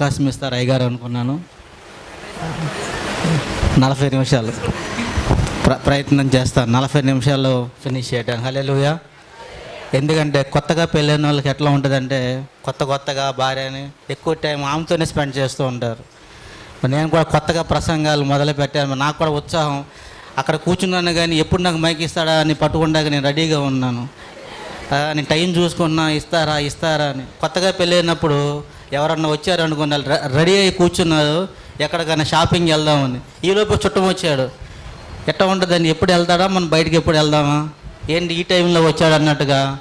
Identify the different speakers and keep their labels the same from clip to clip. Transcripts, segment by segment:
Speaker 1: అవకాశం ఇస్తారు అయ్యగారు అనుకున్నాను. నలభై నిమిషాలు. ప్ర ప్రయత్నం చేస్తాను నలభై నిమిషాల్లో ఫినిష్ చేయడానికి హలే లూయా ఎందుకంటే కొత్తగా పెళ్ళైన వాళ్ళకి ఎట్లా ఉంటుందంటే కొత్త కొత్తగా భార్యని ఎక్కువ టైం ఆమెతోనే స్పెండ్ చేస్తూ ఉంటారు. నేను కూడా కొత్తగా ప్రసంగాలు మొదలు పెట్టాను. నాకు కూడా ఉత్సాహం. అక్కడ కూర్చున్నాను కానీ ఎప్పుడు నాకు మైక్ ఇస్తాడా అని పట్టుకుండాక నేను రెడీగా ఉన్నాను. నేను టైం చూసుకున్నా ఇస్తారా ఇస్తారా అని. కొత్తగా పెళ్ళైనప్పుడు ఎవరన్నా వచ్చారు అనుకున్నారు రె- రెడీ అయ్యి కూర్చున్నారు ఎక్కడికైనా షాపింగ్ వెళ్దామని. ఈలోపు చుట్టం వచ్చాడు. ఎట్ట ఉంటుందని ఎప్పుడు వెళ్తాడా? మనం బయటికి ఎప్పుడు వెళ్దామా? ఏంటి ఈ టైంలో వచ్చాడు అన్నట్టుగా.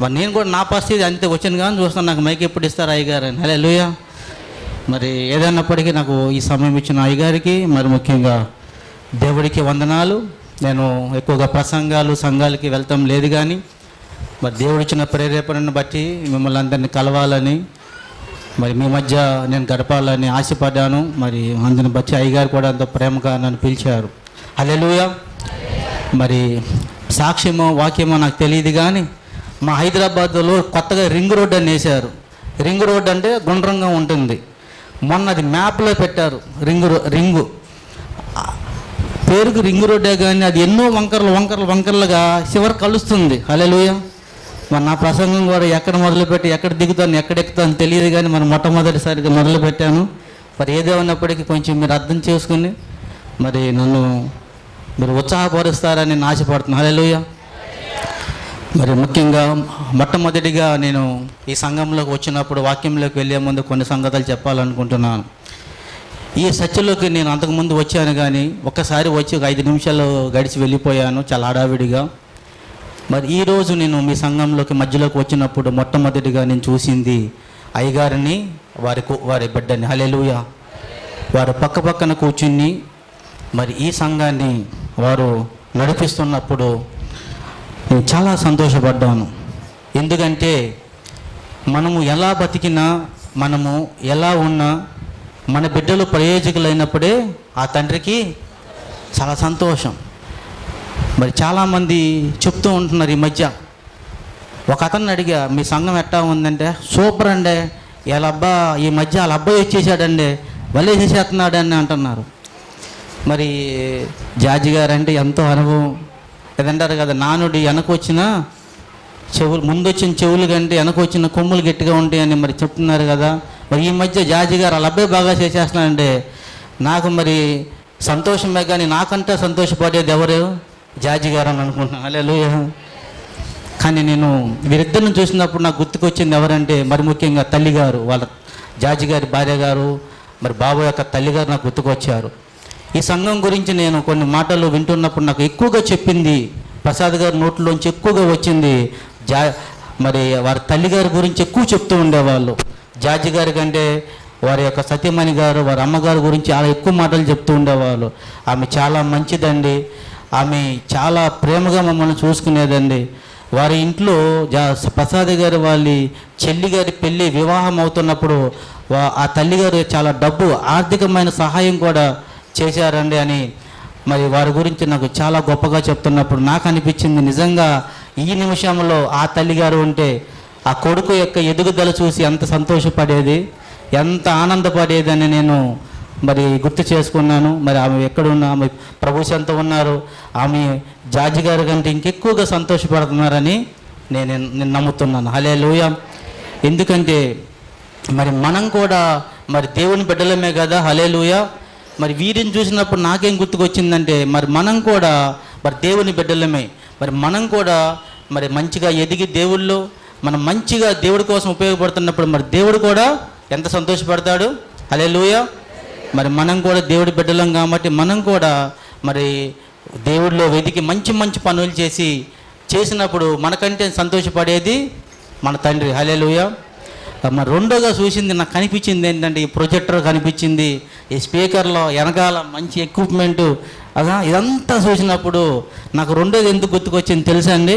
Speaker 1: మరి నేను కూడా నా పరిస్థితి అంతే వచ్చాను కానీ చూస్తాను నాకు మైక్ ఎప్పుడు ఇస్తారు అయ్యగారు అని. హలే లూయా మరి ఏదైనప్పటికీ నాకు ఈ సమయం ఇచ్చిన అయ్యగారికి మరి ముఖ్యంగా దేవుడికి వందనాలు. నేను ఎక్కువగా ప్రసంగాలు సంఘాలకి వెళ్తాం లేదు కానీ మరి దేవుడిచ్చిన ప్రేరేపణను బట్టి మిమ్మల్ని అందరినీ కలవాలని మరి మీ మధ్య నేను గడపాలని ఆశపడ్డాను. మరి అందుని బట్టి అయ్యగారు కూడా అంత ప్రేమగా నన్ను పిలిచారు. అలెలుయ మరి సాక్ష్యమో వాక్యమో నాకు తెలియదు కానీ మా హైదరాబాద్లో కొత్తగా రింగ్ రోడ్ అని వేశారు. రింగ్ రోడ్ అంటే గుండ్రంగా ఉంటుంది. మొన్న అది మ్యాప్లో పెట్టారు రింగ్ రో రింగు. పేరుకు రింగ్ రోడ్డే కానీ అది ఎన్నో వంకరలు వంకరలు వంకరలుగా చివరి కలుస్తుంది. అలెలుయా మరి నా ప్రసంగం కూడా ఎక్కడ మొదలుపెట్టి ఎక్కడ దిగుతాను ఎక్కడ ఎక్కుతాను తెలియదు కానీ మరి మొట్టమొదటిసారిగా మొదలుపెట్టాను. మరి ఏదే ఉన్నప్పటికీ కొంచెం మీరు అర్థం చేసుకుని మరి నన్ను మీరు ఉత్సాహపరుస్తారని నేను ఆశపడుతున్నాను మరి ముఖ్యంగా మొట్టమొదటిగా నేను ఈ సంఘంలోకి వచ్చినప్పుడు వాక్యంలోకి వెళ్ళే ముందు కొన్ని సంగతులు చెప్పాలనుకుంటున్నాను. ఈ సత్యలోకి నేను అంతకుముందు వచ్చాను కానీ ఒక్కసారి వచ్చి ఒక ఐదు నిమిషాలు గడిచి వెళ్ళిపోయాను చాలా హడావిడిగా. మరి ఈరోజు నేను మీ సంఘంలోకి మధ్యలోకి వచ్చినప్పుడు మొట్టమొదటిగా నేను చూసింది అయ్యగారిని వారి వారి బిడ్డని. హలెలుయ వారు పక్క పక్కన కూర్చుని మరి ఈ సంఘాన్ని వారు నడిపిస్తున్నప్పుడు నేను చాలా సంతోషపడ్డాను. ఎందుకంటే మనము ఎలా బతికినా మనము ఎలా ఉన్నా మన బిడ్డలు ప్రయోజకులైనప్పుడే ఆ తండ్రికి చాలా సంతోషం. మరి చాలామంది చెప్తూ ఉంటున్నారు ఈ మధ్య. ఒక అతన్ని అడిగా మీ సంఘం ఎట్టా ఉందంటే? సూపర్ అండి. వాళ్ళ అబ్బా ఈ మధ్య వాళ్ళ అబ్బాయి వచ్చేసాడండి వళ్ళేసేస్తున్నాడు అని అంటున్నారు. మరి జార్జి గారు అంటే ఎంతో అనుభవం. ఏదంటారు కదా నానుడి వెనకొచ్చిన చెవులు ముందు వచ్చిన చెవులు కంటే వెనక వచ్చిన కొమ్ములు గట్టిగా ఉంటాయని మరి చెప్తున్నారు కదా. మరి ఈ మధ్య జార్జి గారు వాళ్ళ అబ్బాయి బాగా చేసేస్తున్నాడండి నాకు మరి సంతోషమే కానీ నాకంటే సంతోషపడేది ఎవరు? జార్జి గారు అని అనుకుంటున్నాను అలే కానీ నేను వీరిద్దరిని చూసినప్పుడు నాకు గుర్తుకొచ్చింది ఎవరంటే మరి ముఖ్యంగా తల్లిగారు వాళ్ళ జార్జి గారి భార్య గారు మరి బాబు యొక్క తల్లిగారు నాకు గుర్తుకొచ్చారు. ఈ సంఘం గురించి నేను కొన్ని మాటలు వింటున్నప్పుడు నాకు ఎక్కువగా చెప్పింది ప్రసాద్ గారి నోట్లోంచి ఎక్కువగా వచ్చింది జా మరి వారి తల్లిగారి గురించి ఎక్కువ చెప్తూ ఉండేవాళ్ళు. జార్జి గారి కంటే వారి యొక్క సత్యమణి గారు వారి అమ్మగారి గురించి చాలా ఎక్కువ మాటలు చెప్తూ ఉండేవాళ్ళు. ఆమె చాలా మంచిదండి. ఆమె చాలా ప్రేమగా మమ్మల్ని చూసుకునేదండి. వారి ఇంట్లో జా ప్రసాద్ గారి వాళ్ళ చెల్లి గారి పెళ్ళి వివాహం అవుతున్నప్పుడు ఆ తల్లిగారు చాలా డబ్బు ఆర్థికమైన సహాయం కూడా చేశారండి అని మరి వారి గురించి నాకు చాలా గొప్పగా చెప్తున్నప్పుడు నాకు అనిపించింది నిజంగా ఈ నిమిషంలో ఆ తల్లిగారు ఉంటే ఆ కొడుకు యొక్క ఎదుగుదల చూసి ఎంత సంతోషపడేది ఎంత ఆనందపడేదని నేను మరి గుర్తు చేసుకున్నాను. మరి ఆమె ఎక్కడున్నా ఆమె ప్రభు ఎంత ఉన్నారు. ఆమె జార్జి గారి కంటే ఇంకెక్కువగా సంతోషపడుతున్నారని నేను నేను నమ్ముతున్నాను. హలే ఎందుకంటే మరి మనం కూడా మరి దేవుని బిడ్డలమే కదా. హలే లూయ మరి వీరిని చూసినప్పుడు నాకేం గుర్తుకొచ్చిందంటే మరి మనం కూడా మరి దేవుని బిడ్డలమే. మరి మనం కూడా మరి మంచిగా ఎదిగి దేవుళ్ళు మనం మంచిగా దేవుడి కోసం ఉపయోగపడుతున్నప్పుడు మరి దేవుడు కూడా ఎంత సంతోషపడతాడు. హలే మరి మనం కూడా దేవుడి బిడ్డలం కాబట్టి మనం కూడా మరి దేవుడిలో వెతికి మంచి మంచి పనులు చేసి చేసినప్పుడు మనకంటే సంతోషపడేది మన తండ్రి. హలే మరి రెండోగా చూసింది నాకు కనిపించింది ఏంటంటే ఈ ప్రొజెక్టర్ కనిపించింది ఈ స్పీకర్లో వెనకాల మంచి ఎక్విప్మెంటు. అదా ఇదంతా చూసినప్పుడు నాకు రెండోది ఎందుకు గుర్తుకొచ్చింది తెలుసా అండి?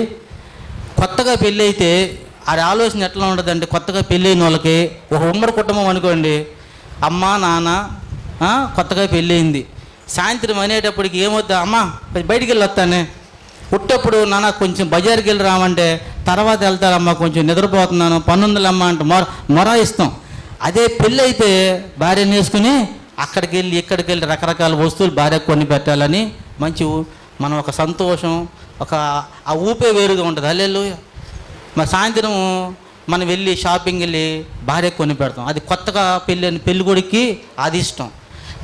Speaker 1: కొత్తగా పెళ్ళి అయితే ఆ ఆలోచన ఎట్లా ఉండదండి కొత్తగా పెళ్ళైన వాళ్ళకి ఒక ఉమ్మడి కుటుంబం అనుకోండి అమ్మ నాన్న కొత్తగా పెళ్ళయింది. సాయంత్రం అనేటప్పటికి ఏమొద్దా అమ్మ బయటికి వెళ్ళి వస్తానే పుట్టప్పుడు నాన్న కొంచెం బజార్కి వెళ్ళి రామంటే తర్వాత వెళ్తారమ్మా కొంచెం నిద్రపోతున్నాను పన్నుందలమ్మా అంటే మొర మొర ఇస్తాం. అదే పెళ్ళి అయితే భార్యను వేసుకుని అక్కడికి వెళ్ళి ఇక్కడికి వెళ్ళి రకరకాల వస్తువులు భార్యకు కొని పెట్టాలని మంచి మనం ఒక సంతోషం ఒక ఆ ఊపే వేరుగా ఉంటుంది. అల్లెళ్ళు మరి సాయంత్రం మనం వెళ్ళి షాపింగ్ వెళ్ళి భార్యకు కొని పెడతాం. అది కొత్తగా పెళ్ళి పెళ్ళికొడికి అది ఇష్టం.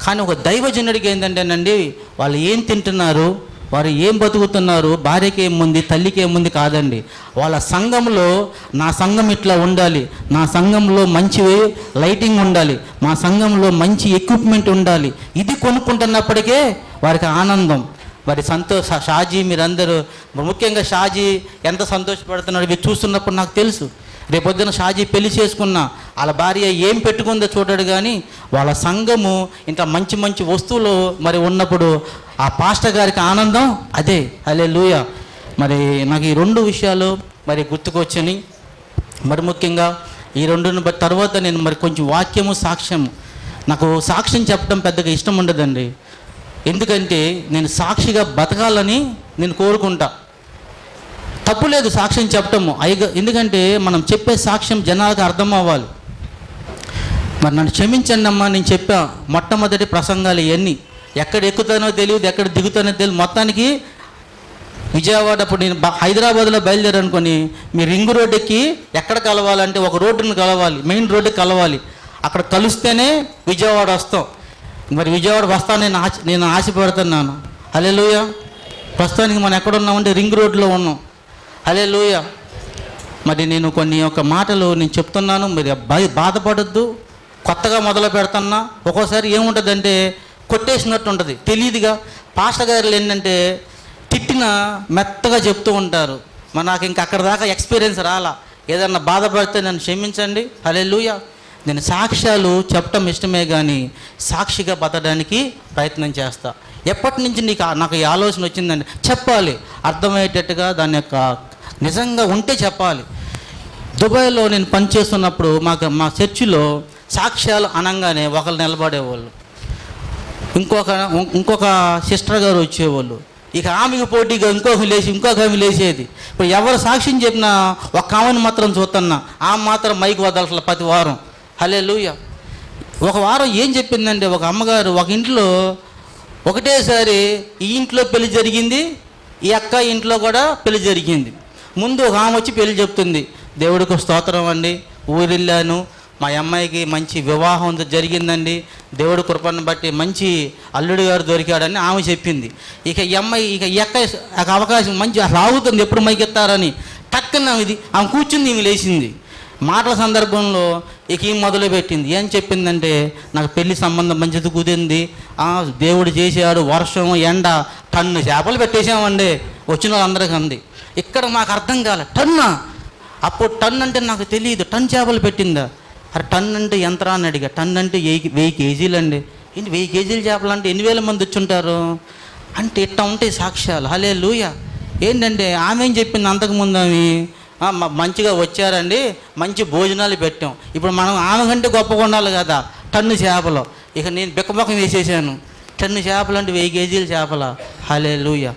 Speaker 1: కానీ ఒక దైవజనుడికి ఏంటంటేనండి వాళ్ళు ఏం తింటున్నారు వారు ఏం బతుకుతున్నారు భార్యకి ఏముంది తల్లికి ఏముంది కాదండి. వాళ్ళ సంఘంలో నా సంఘం ఇట్లా ఉండాలి నా సంఘంలో మంచి లైటింగ్ ఉండాలి మా సంఘంలో మంచి ఎక్విప్మెంట్ ఉండాలి. ఇది కొనుక్కుంటున్నప్పటికే వారికి ఆనందం. వారి సంతోష షాజీ మీరందరూ ముఖ్యంగా షాజీ ఎంత సంతోషపడుతున్నాడు ఇవి చూస్తున్నప్పుడు నాకు తెలుసు. రేపొద్దున షాజీ పెళ్ళి చేసుకున్న వాళ్ళ భార్య ఏం పెట్టుకుందో చూడడు కానీ వాళ్ళ సంఘము ఇంకా మంచి మంచి వస్తువులు మరి ఉన్నప్పుడు ఆ పాస్టర్ గారికి ఆనందం? అదే. అలే లూయ మరి నాకు ఈ రెండు విషయాలు మరి గుర్తుకొచ్చని మరి ముఖ్యంగా ఈ రెండుని బట్టి తర్వాత నేను మరి కొంచెం వాక్యము సాక్ష్యము. నాకు సాక్ష్యం చెప్పడం పెద్దగా ఇష్టం ఉండదండి. ఎందుకంటే నేను సాక్షిగా బతకాలని నేను కోరుకుంటా. తప్పు లేదు సాక్ష్యం చెప్పటము. అయిగ ఎందుకంటే మనం చెప్పే సాక్ష్యం జనాలకు అర్థం అవ్వాలి. మరి నన్ను క్షమించండి అమ్మా నేను చెప్పా మొట్టమొదటి ప్రసంగాలు ఇవన్నీ ఎక్కడ ఎక్కుతానో తెలియదు ఎక్కడ దిగుతానో తెలియదు. మొత్తానికి విజయవాడ అప్పుడు నేను హైదరాబాద్లో బయలుదేరనుకొని మీ రింగ్ రోడ్ ఎక్కి ఎక్కడ కలవాలంటే ఒక రోడ్డుని కలవాలి మెయిన్ రోడ్డు కలవాలి. అక్కడ కలిస్తేనే విజయవాడ వస్తాం. మరి విజయవాడ వస్తాను నేను ఆశ నేను ఆశపడుతున్నాను. హలే ప్రస్తుతానికి మనం ఎక్కడ ఉన్నామంటే రింగ్ రోడ్లో ఉన్నాం. హలే లూయ మరి నేను కొన్ని ఒక మాటలు నేను చెప్తున్నాను మీరు బాధపడద్దు బాధపడొద్దు కొత్తగా మొదలు పెడుతున్నా. ఒక్కోసారి ఏముంటుందంటే కొట్టేసినట్టు ఉంటుంది తెలియదుగా పాస్టర్ గారు ఏంటంటే తిట్టిన మెత్తగా చెప్తూ ఉంటారు. మరి నాకు ఇంకా అక్కడ దాకా ఎక్స్పీరియన్స్ రాలా. ఏదన్నా బాధపడితే నన్ను క్షమించండి. హలే నేను సాక్ష్యాలు చెప్పటం ఇష్టమే కానీ సాక్షిగా బతకడానికి ప్రయత్నం చేస్తా. ఎప్పటి నుంచి నీకు నాకు ఈ ఆలోచన వచ్చిందండి చెప్పాలి. అర్థమయ్యేటట్టుగా దాని యొక్క నిజంగా ఉంటే చెప్పాలి. దుబాయ్లో నేను పనిచేస్తున్నప్పుడు మాకు మా చర్చిలో సాక్ష్యాలు అనగానే ఒకరు నిలబడేవాళ్ళు. ఇంకొక ఇంకొక సిస్టర్ గారు వచ్చేవాళ్ళు. ఇక ఆమెకు పోటీగా ఇంకొక లేచి ఇంకొక ఆమె లేచేది. ఇప్పుడు ఎవరు సాక్ష్యం చెప్పినా ఒక ఆమెను మాత్రం చూస్తున్నా ఆమె మాత్రం మైక్ వదలట్ల ప్రతి వారం. హలే ఒక వారం ఏం చెప్పిందంటే ఒక అమ్మగారు ఒక ఇంట్లో ఒకటేసారి ఈ ఇంట్లో పెళ్ళి జరిగింది ఈ అక్క ఇంట్లో కూడా పెళ్ళి జరిగింది. ముందు ఒక ఆమె వచ్చి పెళ్ళి చెప్తుంది. దేవుడికి స్తోత్రం అండి. ఊరెళ్ళాను. మా అమ్మాయికి మంచి వివాహం జరిగిందండి. దేవుడి కృపను బట్టి మంచి అల్లుడు గారు దొరికాడని ఆమె చెప్పింది. ఇక ఈ అమ్మాయి ఇక ఎక్క అవకాశం మంచి రాగుతుంది ఎప్పుడు మైకెత్తారని టక్కన ఇది ఆమె కూర్చుంది ఈమె లేచింది. మాటల సందర్భంలో ఇక ఈ మొదలుపెట్టింది. ఏం చెప్పిందంటే నాకు పెళ్ళి సంబంధం మంచిది కుదిరింది. ఆ, దేవుడు చేశాడు వర్షం ఎండ టన్ను చేపలు పెట్టేసామండి వచ్చిన వాళ్ళందరికీ అంది ఇక్కడ మాకు అర్థం కాలే టన్ అప్పుడు టన్ అంటే నాకు తెలియదు టన్ చేపలు పెట్టిందా? అరే టన్ అంటే యంత్రాన్ని అని అడిగా టన్ అంటే వెయ్యి వెయ్యి కేజీలు అండి. ఏంటి వెయ్యి కేజీలు చేపలు అంటే ఎన్ని వేల మంది వచ్చుంటారు? అంటే ఇట్లా ఉంటాయి సాక్ష్యాలు. హలే లూయ ఏంటంటే ఆమె ఏం చెప్పింది అంతకుముందు ఆమె? మంచిగా వచ్చారండి మంచి భోజనాలు పెట్టాం. ఇప్పుడు మనం ఆమె కంటే గొప్పగా ఉండాలి కదా టన్ను చేపలు. ఇక నేను బిక్కబొక్కం వేసేసాను. టన్ను చేపలు అంటే వెయ్యి కేజీల చేపల? హలే లూయ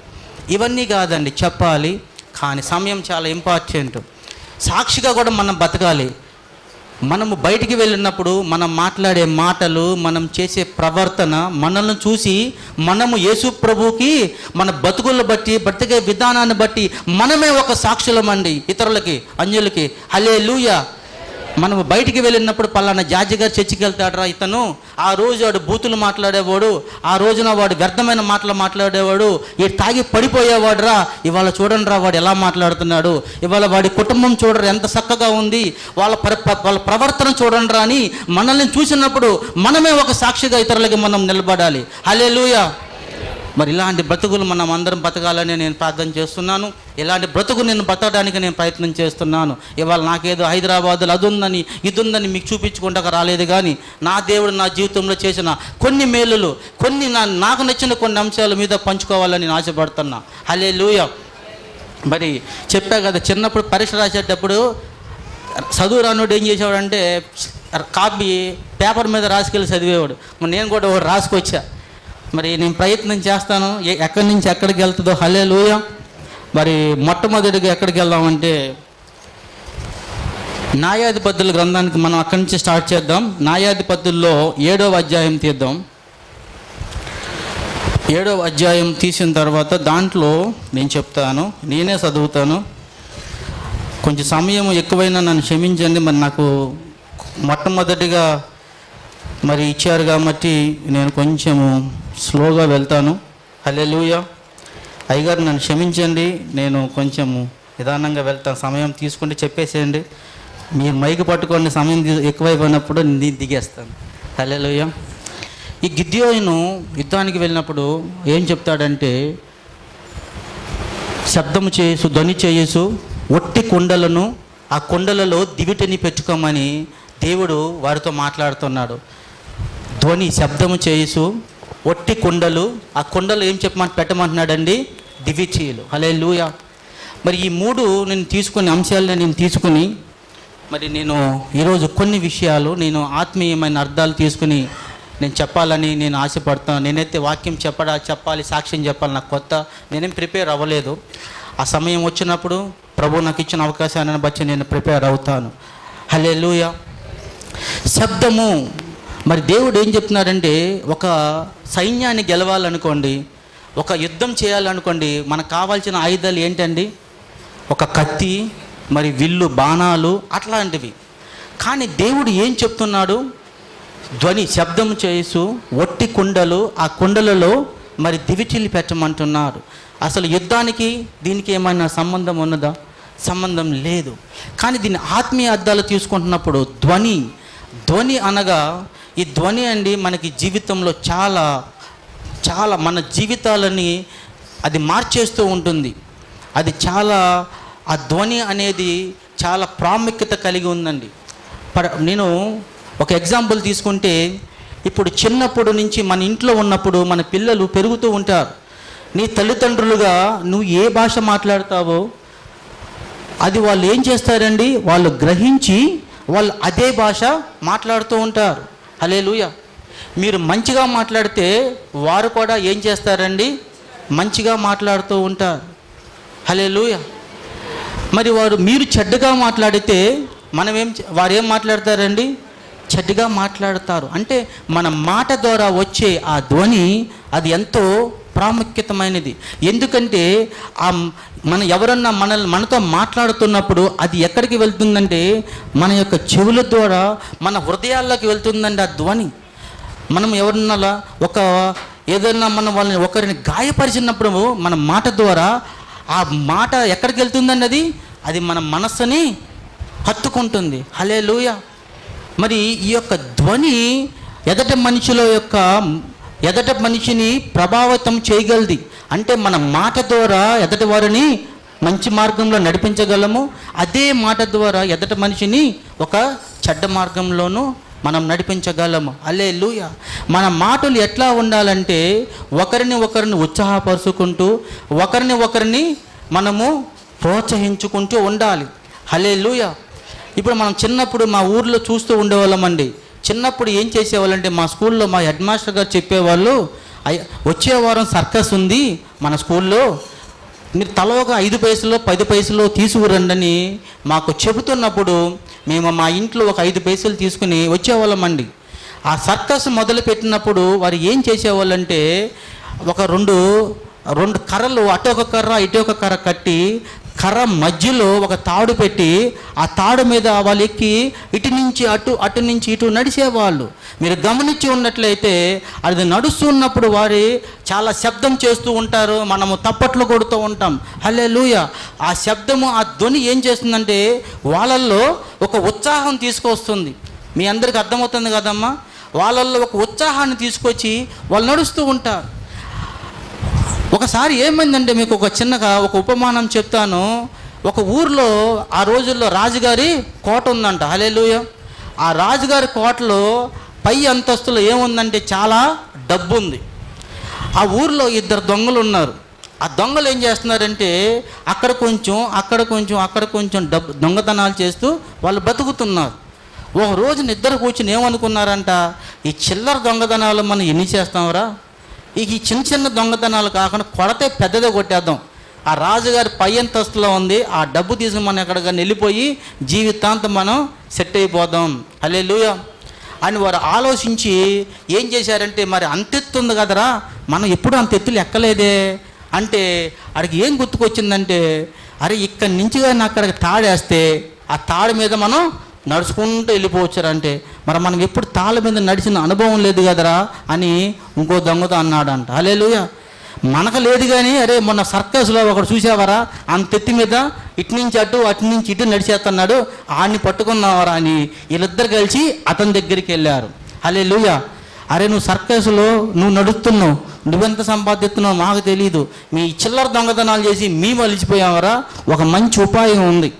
Speaker 1: ఇవన్నీ కాదండి చెప్పాలి. కానీ సమయం చాలా ఇంపార్టెంట్. సాక్షిగా కూడా మనం బతకాలి. మనము బయటికి వెళ్ళినప్పుడు మనం మాట్లాడే మాటలు మనం చేసే ప్రవర్తన మనల్ని చూసి మనము యేసు ప్రభుకి మన బతుకులను బట్టి బ్రతికే విధానాన్ని బట్టి మనమే ఒక సాక్షులమండి ఇతరులకి అన్యులకి హలే మనము బయటికి వెళ్ళినప్పుడు పలానా జార్జి గారు చర్చికి వెళ్తాడరా ఇతను. ఆ రోజు వాడు బూతులు మాట్లాడేవాడు ఆ రోజున వాడు వ్యర్థమైన మాటలు మాట్లాడేవాడు ఈ తాగి పడిపోయేవాడు రా ఇవాళ చూడండి రా వాడు ఎలా మాట్లాడుతున్నాడు ఇవాళ వాడి కుటుంబం చూడరు ఎంత చక్కగా ఉంది వాళ్ళ ప్ర వాళ్ళ ప్రవర్తన చూడండి రా అని మనల్ని చూసినప్పుడు మనమే ఒక సాక్షిగా ఇతరులకి మనం నిలబడాలి. హలే మరి ఇలాంటి బ్రతుకులు మనం అందరం బతకాలని నేను ప్రార్థన చేస్తున్నాను. ఇలాంటి బ్రతుకు నేను బతకడానికి నేను ప్రయత్నం చేస్తున్నాను. ఇవాళ నాకేదో హైదరాబాద్లో అది ఉందని ఇది ఉందని మీకు చూపించుకుంటాక రాలేదు కానీ నా దేవుడు నా జీవితంలో చేసిన కొన్ని మేలులు కొన్ని నా నాకు నచ్చిన కొన్ని అంశాల మీద పంచుకోవాలని నేను ఆశపడుతున్నా. హలే మరి చెప్పా కదా చిన్నప్పుడు పరీక్ష రాసేటప్పుడు చదువు రానుడు ఏం చేసేవాడంటే కాపీ పేపర్ మీద రాసుకెళ్ళి చదివేవాడు. నేను కూడా రాసుకొచ్చా. మరి నేను ప్రయత్నం చేస్తాను. ఎక్కడి నుంచి ఎక్కడికి వెళ్తుందో హలే లూయ మరి మొట్టమొదటిగా ఎక్కడికి వెళ్దామంటే న్యాయాధిపతుల గ్రంథానికి మనం అక్కడి నుంచి స్టార్ట్ చేద్దాం. న్యాయాధిపతుల్లో ఏడవ అధ్యాయం తీద్దాం. ఏడవ అధ్యాయం తీసిన తర్వాత దాంట్లో నేను చెప్తాను. నేనే చదువుతాను. కొంచెం సమయం ఎక్కువైనా నన్ను క్షమించండి. మరి నాకు మొట్టమొదటిగా మరి ఇచ్చారు కాబట్టి నేను కొంచెము స్లోగా వెళ్తాను. హల్లెలూయా. అయ్యగారు నన్ను క్షమించండి నేను కొంచెము నిదానంగా వెళ్తాను. సమయం తీసుకుంటే చెప్పేసేయండి. మీరు మైకి పట్టుకోండి సమయం ఎక్కువైపోయినప్పుడు నేను దిగేస్తాను. హల్లెలూయా. ఈ గిద్యోయను యుద్ధానికి వెళ్ళినప్పుడు ఏం చెప్తాడంటే శబ్దము చేయసు ధ్వని చేయసు ఒట్టి కొండలను ఆ కొండలలో దివిటిని పెట్టుకోమని దేవుడు వారితో మాట్లాడుతున్నాడు. ధ్వని శబ్దము చేయుసు ఒట్టి కుండలు ఆ కుండలు ఏం చెప్పమని పెట్టమంటున్నాడండి? దివిచీలు. హలే లూయ మరి ఈ మూడు నేను తీసుకుని అంశాలను నేను తీసుకుని మరి నేను ఈరోజు కొన్ని విషయాలు నేను ఆత్మీయమైన అర్థాలు తీసుకుని నేను చెప్పాలని నేను ఆశపడతాను నేనైతే వాక్యం చెప్పడా చెప్పాలి సాక్ష్యం చెప్పాలి నాకు కొత్త నేనేం ప్రిపేర్ అవ్వలేదు. ఆ సమయం వచ్చినప్పుడు ప్రభు నాకు ఇచ్చిన అవకాశాన్ని బట్టి నేను ప్రిపేర్ అవుతాను. హలే లూయ శబ్దము మరి దేవుడు ఏం చెప్తున్నాడంటే ఒక సైన్యాన్ని గెలవాలనుకోండి ఒక యుద్ధం చేయాలనుకోండి మనకు కావాల్సిన ఆయుధాలు ఏంటండి? ఒక కత్తి మరి విల్లు బాణాలు అట్లాంటివి. కానీ దేవుడు ఏం చెప్తున్నాడు? ధ్వని శబ్దం చేసు ఒట్టి కుండలు ఆ కుండలలో మరి దివిటిల్లి పెట్టమంటున్నారు అసలు యుద్ధానికి దీనికి ఏమైనా సంబంధం ఉన్నదా? సంబంధం లేదు. కానీ దీని ఆత్మీయ అర్థాలు తీసుకుంటున్నప్పుడు ధ్వని ధ్వని అనగా ఈ ధ్వని అండి మనకి జీవితంలో చాలా చాలా మన జీవితాలని అది మార్చేస్తూ ఉంటుంది. అది చాలా ఆ ధ్వని అనేది చాలా ప్రాముఖ్యత కలిగి ఉందండి. పర నేను ఒక ఎగ్జాంపుల్ తీసుకుంటే ఇప్పుడు చిన్నప్పుడు నుంచి మన ఇంట్లో ఉన్నప్పుడు మన పిల్లలు పెరుగుతూ ఉంటారు. నీ తల్లిదండ్రులుగా నువ్వు ఏ భాష మాట్లాడతావో అది వాళ్ళు ఏం చేస్తారండి? వాళ్ళు గ్రహించి వాళ్ళు అదే భాష మాట్లాడుతూ ఉంటారు. హలే మీరు మంచిగా మాట్లాడితే వారు కూడా ఏం చేస్తారండి? మంచిగా మాట్లాడుతూ ఉంటారు. హలే మరి వారు మీరు చెడ్డగా మాట్లాడితే మనం ఏం వారు ఏం మాట్లాడతారండి? చెడ్డగా మాట్లాడతారు. అంటే మన మాట ద్వారా వచ్చే ఆ ధ్వని అది ఎంతో ప్రాముఖ్యతమైనది. ఎందుకంటే ఆ మన ఎవరన్నా మన మనతో మాట్లాడుతున్నప్పుడు అది ఎక్కడికి వెళ్తుందంటే మన యొక్క చెవుల ద్వారా మన హృదయాల్లోకి వెళ్తుందండి ఆ ధ్వని. మనం ఎవరన్నా ఒక ఏదైనా మనం వాళ్ళని ఒకరిని గాయపరిచినప్పుడు మన మాట ద్వారా ఆ మాట ఎక్కడికి వెళ్తుందండి అది? అది మన మనస్సుని హత్తుకుంటుంది. హలే మరి ఈ యొక్క ధ్వని ఎదటి మనిషిలో యొక్క ఎదట మనిషిని ప్రభావితం చేయగలది. అంటే మన మాట ద్వారా ఎదటి వారిని మంచి మార్గంలో నడిపించగలము. అదే మాట ద్వారా ఎదట మనిషిని ఒక చెడ్డ మార్గంలోనూ మనం నడిపించగలము. అలే మన మాటలు ఎట్లా ఉండాలంటే ఒకరిని ఒకరిని ఉత్సాహపరుచుకుంటూ ఒకరిని ఒకరిని మనము ప్రోత్సహించుకుంటూ ఉండాలి. హలే ఇప్పుడు మనం చిన్నప్పుడు మా ఊర్లో చూస్తూ ఉండేవాళ్ళమండి. చిన్నప్పుడు ఏం చేసేవాళ్ళంటే మా స్కూల్లో మా హెడ్ మాస్టర్ గారు చెప్పేవాళ్ళు వచ్చే వారం సర్కస్ ఉంది మన స్కూల్లో మీరు తల ఒక ఐదు పైసలు పది పైసలు తీసుకురండని మాకు చెబుతున్నప్పుడు మేము మా ఇంట్లో ఒక ఐదు పైసలు తీసుకుని వచ్చేవాళ్ళమండి. ఆ సర్కస్ మొదలుపెట్టినప్పుడు వారు ఏం చేసేవాళ్ళంటే ఒక రెండు రెండు కర్రలు అటు ఒక కర్ర ఇటు ఒక కర్ర కట్టి కర్ర మధ్యలో ఒక తాడు పెట్టి ఆ తాడు మీద వాళ్ళు ఎక్కి ఇటు నుంచి అటు అటు నుంచి ఇటు నడిచేవాళ్ళు. మీరు గమనించి ఉన్నట్లయితే అది నడుస్తున్నప్పుడు వారి చాలా శబ్దం చేస్తూ ఉంటారు మనము తప్పట్లు కొడుతూ ఉంటాం. హలే ఆ శబ్దము ఆ ధ్వని ఏం చేస్తుందంటే వాళ్ళల్లో ఒక ఉత్సాహం తీసుకొస్తుంది. మీ అందరికి అర్థమవుతుంది కదమ్మా? వాళ్ళల్లో ఒక ఉత్సాహాన్ని తీసుకొచ్చి వాళ్ళు నడుస్తూ ఉంటారు. ఒకసారి ఏమైందంటే మీకు ఒక చిన్నగా ఒక ఉపమానం చెప్తాను. ఒక ఊర్లో ఆ రోజుల్లో రాజుగారి కోట ఉందంట. హలేలుయ ఆ రాజుగారి కోటలో పై అంతస్తులో ఏముందంటే చాలా డబ్బు ఉంది ఆ ఊర్లో ఇద్దరు దొంగలు ఉన్నారు. ఆ దొంగలు ఏం చేస్తున్నారంటే అక్కడ కొంచెం అక్కడ కొంచెం అక్కడ కొంచెం డబ్బు దొంగతనాలు చేస్తూ వాళ్ళు బతుకుతున్నారు. ఒక రోజు నిద్ర కూర్చుని ఏమనుకున్నారంట? ఈ చిల్లర దొంగతనాలు మనం ఎన్ని చేస్తాంరా? ఇక ఈ చిన్న చిన్న దొంగతనాలు కాకుండా కొడతే పెద్దదే కొట్టేద్దాం. ఆ రాజుగారి పై అంతస్తులో ఉంది. ఆ డబ్బు తీసుకుని మనం ఎక్కడికైనా వెళ్ళిపోయి జీవితాంతం మనం సెట్ అయిపోదాం. అలే లూయ అని వారు ఆలోచించి ఏం చేశారంటే మరి అంతెత్తు ఉంది కదరా మనం ఎప్పుడు అంత ఎత్తులు ఎక్కలేదే అంటే అడికి ఏం గుర్తుకొచ్చిందంటే అరే ఇక్కడి నుంచి కానీ అక్కడికి తాడేస్తే ఆ తాడు మీద మనం నడుచుకుంటూ వెళ్ళిపోవచ్చారంటే మరి మనం ఎప్పుడు తాళ్ళ మీద నడిచిన అనుభవం లేదు కదరా? అని ఇంకో దొంగతో అన్నాడంట. అలే మనకు లేదు కానీ అరే మొన్న సర్కస్లో ఒకడు చూసావరా అంత ఎత్తి మీద ఇటు నుంచి అటు అటు నుంచి ఇటు నడిచేస్తున్నాడు ఆడిని పట్టుకున్నావరా అని వీళ్ళిద్దరు కలిసి అతని దగ్గరికి వెళ్ళారు. అలే లూయ అరే నువ్వు సర్కస్లో నువ్వు నడుస్తున్నావు. నువ్వెంత సంపాదిస్తున్నావు మాకు తెలియదు మీ చిల్లర దొంగతనాలు చేసి మేము అలిచిపోయావరా ఒక మంచి ఉపాయం ఉంది.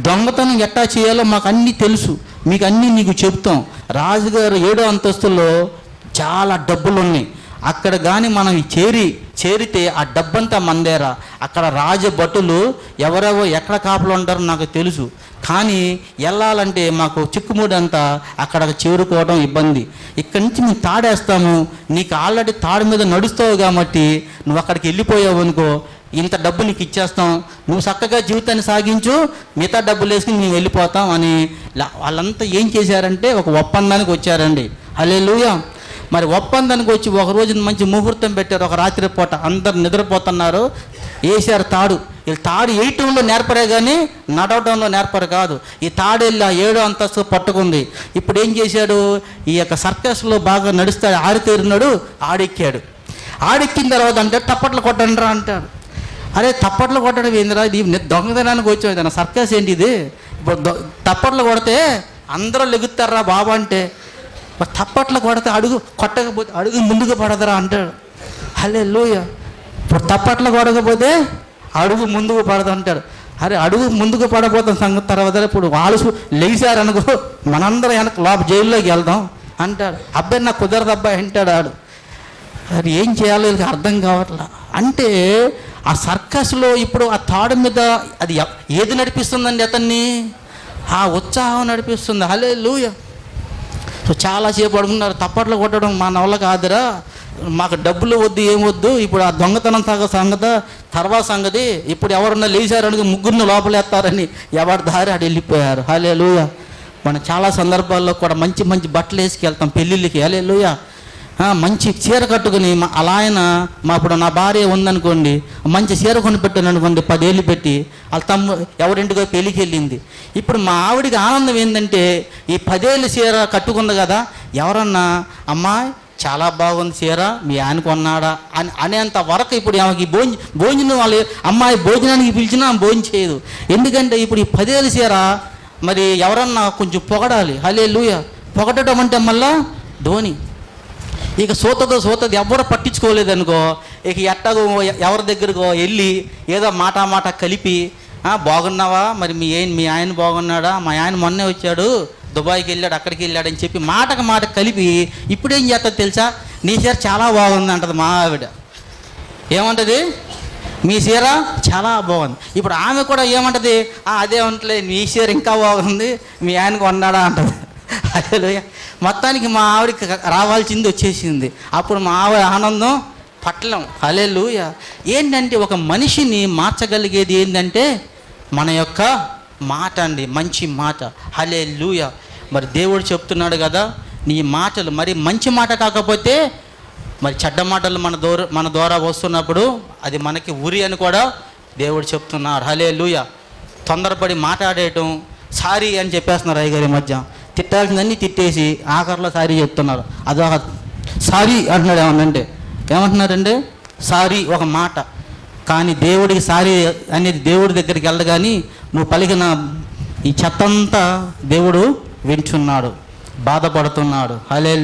Speaker 1: దొంగతనం ఎట్టా చేయాలో మాకు అన్నీ తెలుసు. మీకు అన్నీ నీకు చెప్తాం. రాజుగారు ఏడో అంతస్తులో చాలా డబ్బులు ఉన్నాయి అక్కడ కానీ మనం చేరి చేరితే ఆ డబ్బంతా మందేరా. అక్కడ రాజభటులు ఎవరెవో ఎక్కడ కాపులు ఉంటారో నాకు తెలుసు. కానీ వెళ్ళాలంటే మాకు చిక్కుముడి అంతా అక్కడ చేరుకోవడం ఇబ్బంది. ఇక్కడి నుంచి మేము తాడేస్తాము. నీకు ఆల్రెడీ తాడు మీద నడుస్తావు కాబట్టి నువ్వు అక్కడికి వెళ్ళిపోయావు అనుకో ఇంత డబ్బు నీకు ఇచ్చేస్తాం నువ్వు చక్కగా జీవితాన్ని సాగించు మిగతా డబ్బులు వేసుకుని మేము వెళ్ళిపోతాం అని వాళ్ళంతా ఏం చేశారంటే ఒక ఒప్పందానికి వచ్చారండి. హలే మరి ఒప్పందానికి వచ్చి ఒక రోజు మంచి ముహూర్తం పెట్టారు ఒక రాత్రి పూట అందరు నిద్రపోతున్నారు వేసారు తాడు. వీళ్ళు తాడు వేయటంలో నేర్పరే కానీ నడవటంలో నేర్పరు కాదు. ఈ తాడు వెళ్ళి ఆ ఏడో అంతస్తు పట్టుకుంది. ఇప్పుడు ఏం చేశాడు? ఈ యొక్క సర్కస్లో బాగా నడుస్తాడు ఆడితేరినాడు ఆడెక్కాడు. ఆడెక్కిన తర్వాత అంటే తప్పట్లు కొట్టండి రా అంటాడు. అరే తప్పట్లు కొట్టడం ఏందిరా? ఇది దొంగతనానికి వచ్చావు నా సర్కస్ ఏంటి ఇది? ఇప్పుడు తప్పట్లు కొడితే అందరూ లెగుతారా బాబా అంటే? తప్పట్లు కొడితే అడుగు కొట్టకపోతే అడుగు ముందుకు పడదరా అంటాడు. హలే లూయ ఇప్పుడు తప్పట్లు కొడకపోతే అడుగు ముందుకు పడదు అంటాడు. అరే అడుగు ముందుకు పడబోతాం సంగతి తర్వాత ఇప్పుడు వాళ్ళు లేచారనుకో మనందరం వెనక లోపల జైల్లోకి వెళ్దాం అంటాడు. అబ్బాయి నాకు కుదరదు అబ్బాయి అంటాడు ఆడు. అరే ఏం చేయాలో వీళ్ళకి అర్థం కావట్లా. అంటే ఆ సర్కస్లో ఇప్పుడు ఆ తాడు మీద అది ఏది నడిపిస్తుందండి అతన్ని? ఆ ఉత్సాహం నడిపిస్తుంది. హలే లూయ సో చాలాసేపు అడుగున్నారు తప్పట్లు కొట్టడం మా నవల కాదురా. మాకు డబ్బులు వద్దు ఏం వద్దు. ఇప్పుడు ఆ దొంగతనం సాగ సంగత తర్వాత సంగతి ఇప్పుడు ఎవరన్నా లేచారనుకో ముగ్గురిని లోపలేస్తారని ఎవరి దారి ఆడు వెళ్ళిపోయారు. హలే లూయ మనం చాలా సందర్భాల్లో కూడా మంచి మంచి బట్టలు వేసుకెళ్తాం పెళ్ళిళ్ళకి. హలే లూయ మంచి చీర కట్టుకుని మా అలా ఆయన మా ఇప్పుడు నా భార్య ఉందనుకోండి మంచి చీర కొనిపెట్టాను అనుకోండి పదేళ్ళు పెట్టి వాళ్ళ తమ్ము ఎవరింటికో పెళ్ళికి వెళ్ళింది ఇప్పుడు మా ఆవిడికి ఆనందం ఏంటంటే ఈ పదేళ్ళు చీర కట్టుకుంది కదా ఎవరన్నా అమ్మాయి చాలా బాగుంది చీర మీ ఆయన కొన్నాడా? అని అనేంత వరకు ఇప్పుడు ఆమెకి భోజనం భోజనం వాళ్ళు అమ్మాయి భోజనానికి పిలిచినా భోజనం చేయదు. ఎందుకంటే ఇప్పుడు ఈ పదేళ్ళు చీర మరి ఎవరన్నా కొంచెం పొగడాలి. హలే లూయ పొగడటం అంటే మళ్ళా ధోని. ఇక సోతతో సోతది ఎవరు పట్టించుకోలేదనుకో ఇక ఎట్టగో ఎవరి దగ్గరకో వెళ్ళి ఏదో మాట మాట కలిపి బాగున్నావా? మరి మీ ఏం మీ ఆయన బాగున్నాడా? మా ఆయన మొన్నే వచ్చాడు దుబాయ్కి వెళ్ళాడు అక్కడికి వెళ్ళాడని చెప్పి మాటకు మాట కలిపి ఇప్పుడేం చేస్తుంది తెలుసా? నీ చీర చాలా బాగుంది అంటది మా ఆవిడ. ఏమంటది? మీ చీర చాలా బాగుంది. ఇప్పుడు ఆమె కూడా ఏమంటది? "ఆ, అదే ఉంటలే మీ చీర ఇంకా బాగుంది మీ ఆయనకు కొన్నాడా? అంటది. అదే మొత్తానికి మా ఆవిడకి రావాల్సింది వచ్చేసింది. అప్పుడు మా ఆవిడ ఆనందం పట్లం. హలెలుయ ఏంటంటే ఒక మనిషిని మార్చగలిగేది ఏంటంటే మన యొక్క మాట అండి మంచి మాట. హలే మరి దేవుడు చెప్తున్నాడు కదా నీ మాటలు మరి మంచి మాట కాకపోతే మరి చెడ్డ మాటలు మన దూర మన ద్వారా వస్తున్నప్పుడు అది మనకి ఉరి అని కూడా దేవుడు చెప్తున్నాడు హలే లూయ తొందరపడి మాట్లాడేయటం సారీ అని చెప్పేస్తున్నారు అయ్యగారి మధ్య. తిట్టాల్సిందన్నీ తిట్టేసి ఆఖరిలో సారీ చెప్తున్నారు. అదొక సారీ అంటున్నాడు ఏమన్నంటే ఏమంటున్నారంటే సారీ ఒక మాట. కానీ దేవుడికి సారీ అనేది దేవుడి దగ్గరికి వెళ్ళగాని నువ్వు పలికిన ఈ చెత్తంతా దేవుడు వింటున్నాడు బాధపడుతున్నాడు. హలే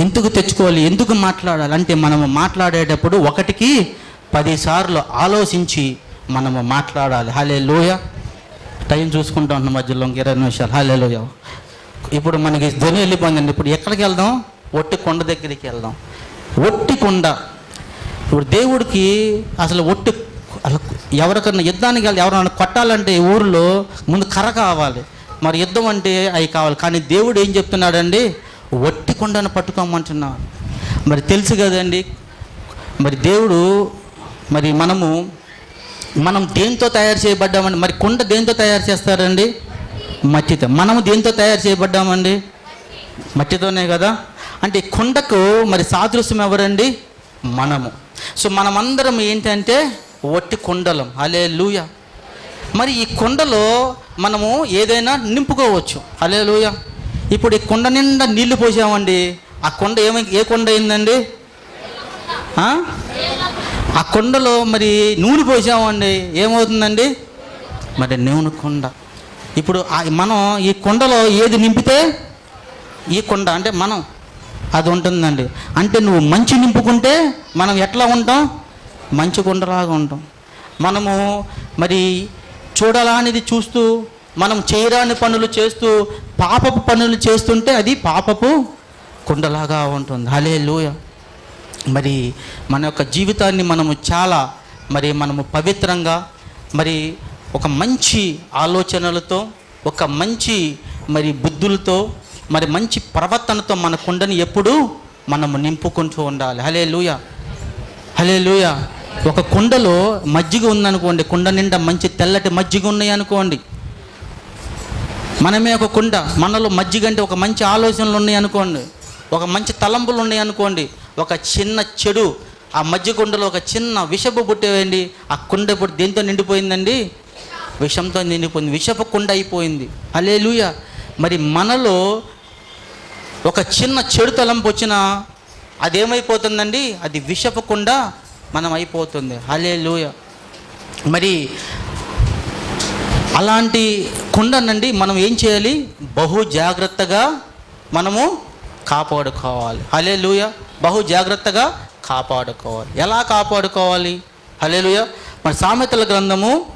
Speaker 1: ఎందుకు తెచ్చుకోవాలి ఎందుకు మాట్లాడాలి అంటే మనము మాట్లాడేటప్పుడు ఒకటికి పదిసార్లు ఆలోచించి మనము మాట్లాడాలి. హలే లోయ టైం చూసుకుంటా ఉన్న మధ్యలో ఇంక ఇరవై నిమిషాలు. హాలేలో ఇప్పుడు మనకి ధ్వని వెళ్ళిపోయిందండి. ఇప్పుడు ఎక్కడికి వెళ్దాం? ఒట్టి కొండ దగ్గరికి వెళ్దాం. ఒట్టి కొండ. ఇప్పుడు దేవుడికి అసలు ఒట్టి అసలు ఎవరికన్నా యుద్ధానికి వెళ్ళి ఎవరైనా కొట్టాలంటే ఊరిలో ముందు కర్ర కావాలి. మరి యుద్ధం అంటే అవి కావాలి. కానీ దేవుడు ఏం చెప్తున్నాడండి? ఒట్టి కొండను పట్టుకోమంటున్నాడు. మరి తెలుసు కదండి? మరి దేవుడు మరి మనము మనం దేంతో తయారు చేయబడ్డామండి? మరి కుండ దేంతో తయారు చేస్తారండి? మట్టితో. మనము దేంతో తయారు చేయబడ్డామండి? మట్టితోనే కదా? అంటే కుండకు మరి సాదృశ్యం ఎవరండి? మనము. సో మనమందరం ఏంటంటే ఒట్టి కుండలం. అలే లూయ మరి ఈ కుండలో మనము ఏదైనా నింపుకోవచ్చు. అలే లూయ ఇప్పుడు ఈ కుండ నిండా నీళ్ళు పోసామండి. ఆ కుండ ఏమై ఏ కుండ అయిందండి? ఆ? కొండలో కుండలో మరి నూనె పోసామండి. ఏమవుతుందండి? మరి నూనె కుండ. ఇప్పుడు మనం ఈ కుండలో ఏది నింపితే ఈ కుండ అంటే మనం అది ఉంటుందండి. అంటే నువ్వు మంచి నింపుకుంటే మనం ఎట్లా ఉంటాం? మంచి కుండలాగా ఉంటాం. మనము మరి చూడాలనేది చూస్తూ మనం చేయరాని పనులు చేస్తూ పాపపు పనులు చేస్తుంటే అది పాపపు కుండలాగా ఉంటుంది. హలే మరి మన యొక్క జీవితాన్ని మనము చాలా మరి మనము పవిత్రంగా మరి ఒక మంచి ఆలోచనలతో ఒక మంచి మరి బుద్ధులతో మరి మంచి ప్రవర్తనతో మన కుండని ఎప్పుడూ మనము నింపుకుంటూ ఉండాలి. హలే లూయ హలే లూయ ఒక కుండలో మజ్జిగ ఉందనుకోండి కుండ నిండా మంచి తెల్లటి మజ్జిగ ఉన్నాయి అనుకోండి. మనమే ఒక కుండ మనలో మజ్జిగ అంటే ఒక మంచి ఆలోచనలు ఉన్నాయి అనుకోండి. ఒక మంచి తలంపులు ఉన్నాయి అనుకోండి. ఒక చిన్న చెడు ఆ మధ్య కుండలో ఒక చిన్న విషపు పుట్టేయండి ఆ కుండ ఇప్పుడు దేంతో నిండిపోయిందండి? విషంతో నిండిపోయింది. విషపు కుండ అయిపోయింది. అలే మరి మనలో ఒక చిన్న చెడు తలంపు వచ్చినా అదేమైపోతుందండి? అది విషపకుండా మనం అయిపోతుంది. హలే మరి అలాంటి కుండనండి మనం ఏం చేయాలి? బహు జాగ్రత్తగా మనము కాపాడుకోవాలి. హలే బహు జాగ్రత్తగా కాపాడుకోవాలి. ఎలా కాపాడుకోవాలి? హలేలుయ మన సామెతల గ్రంథము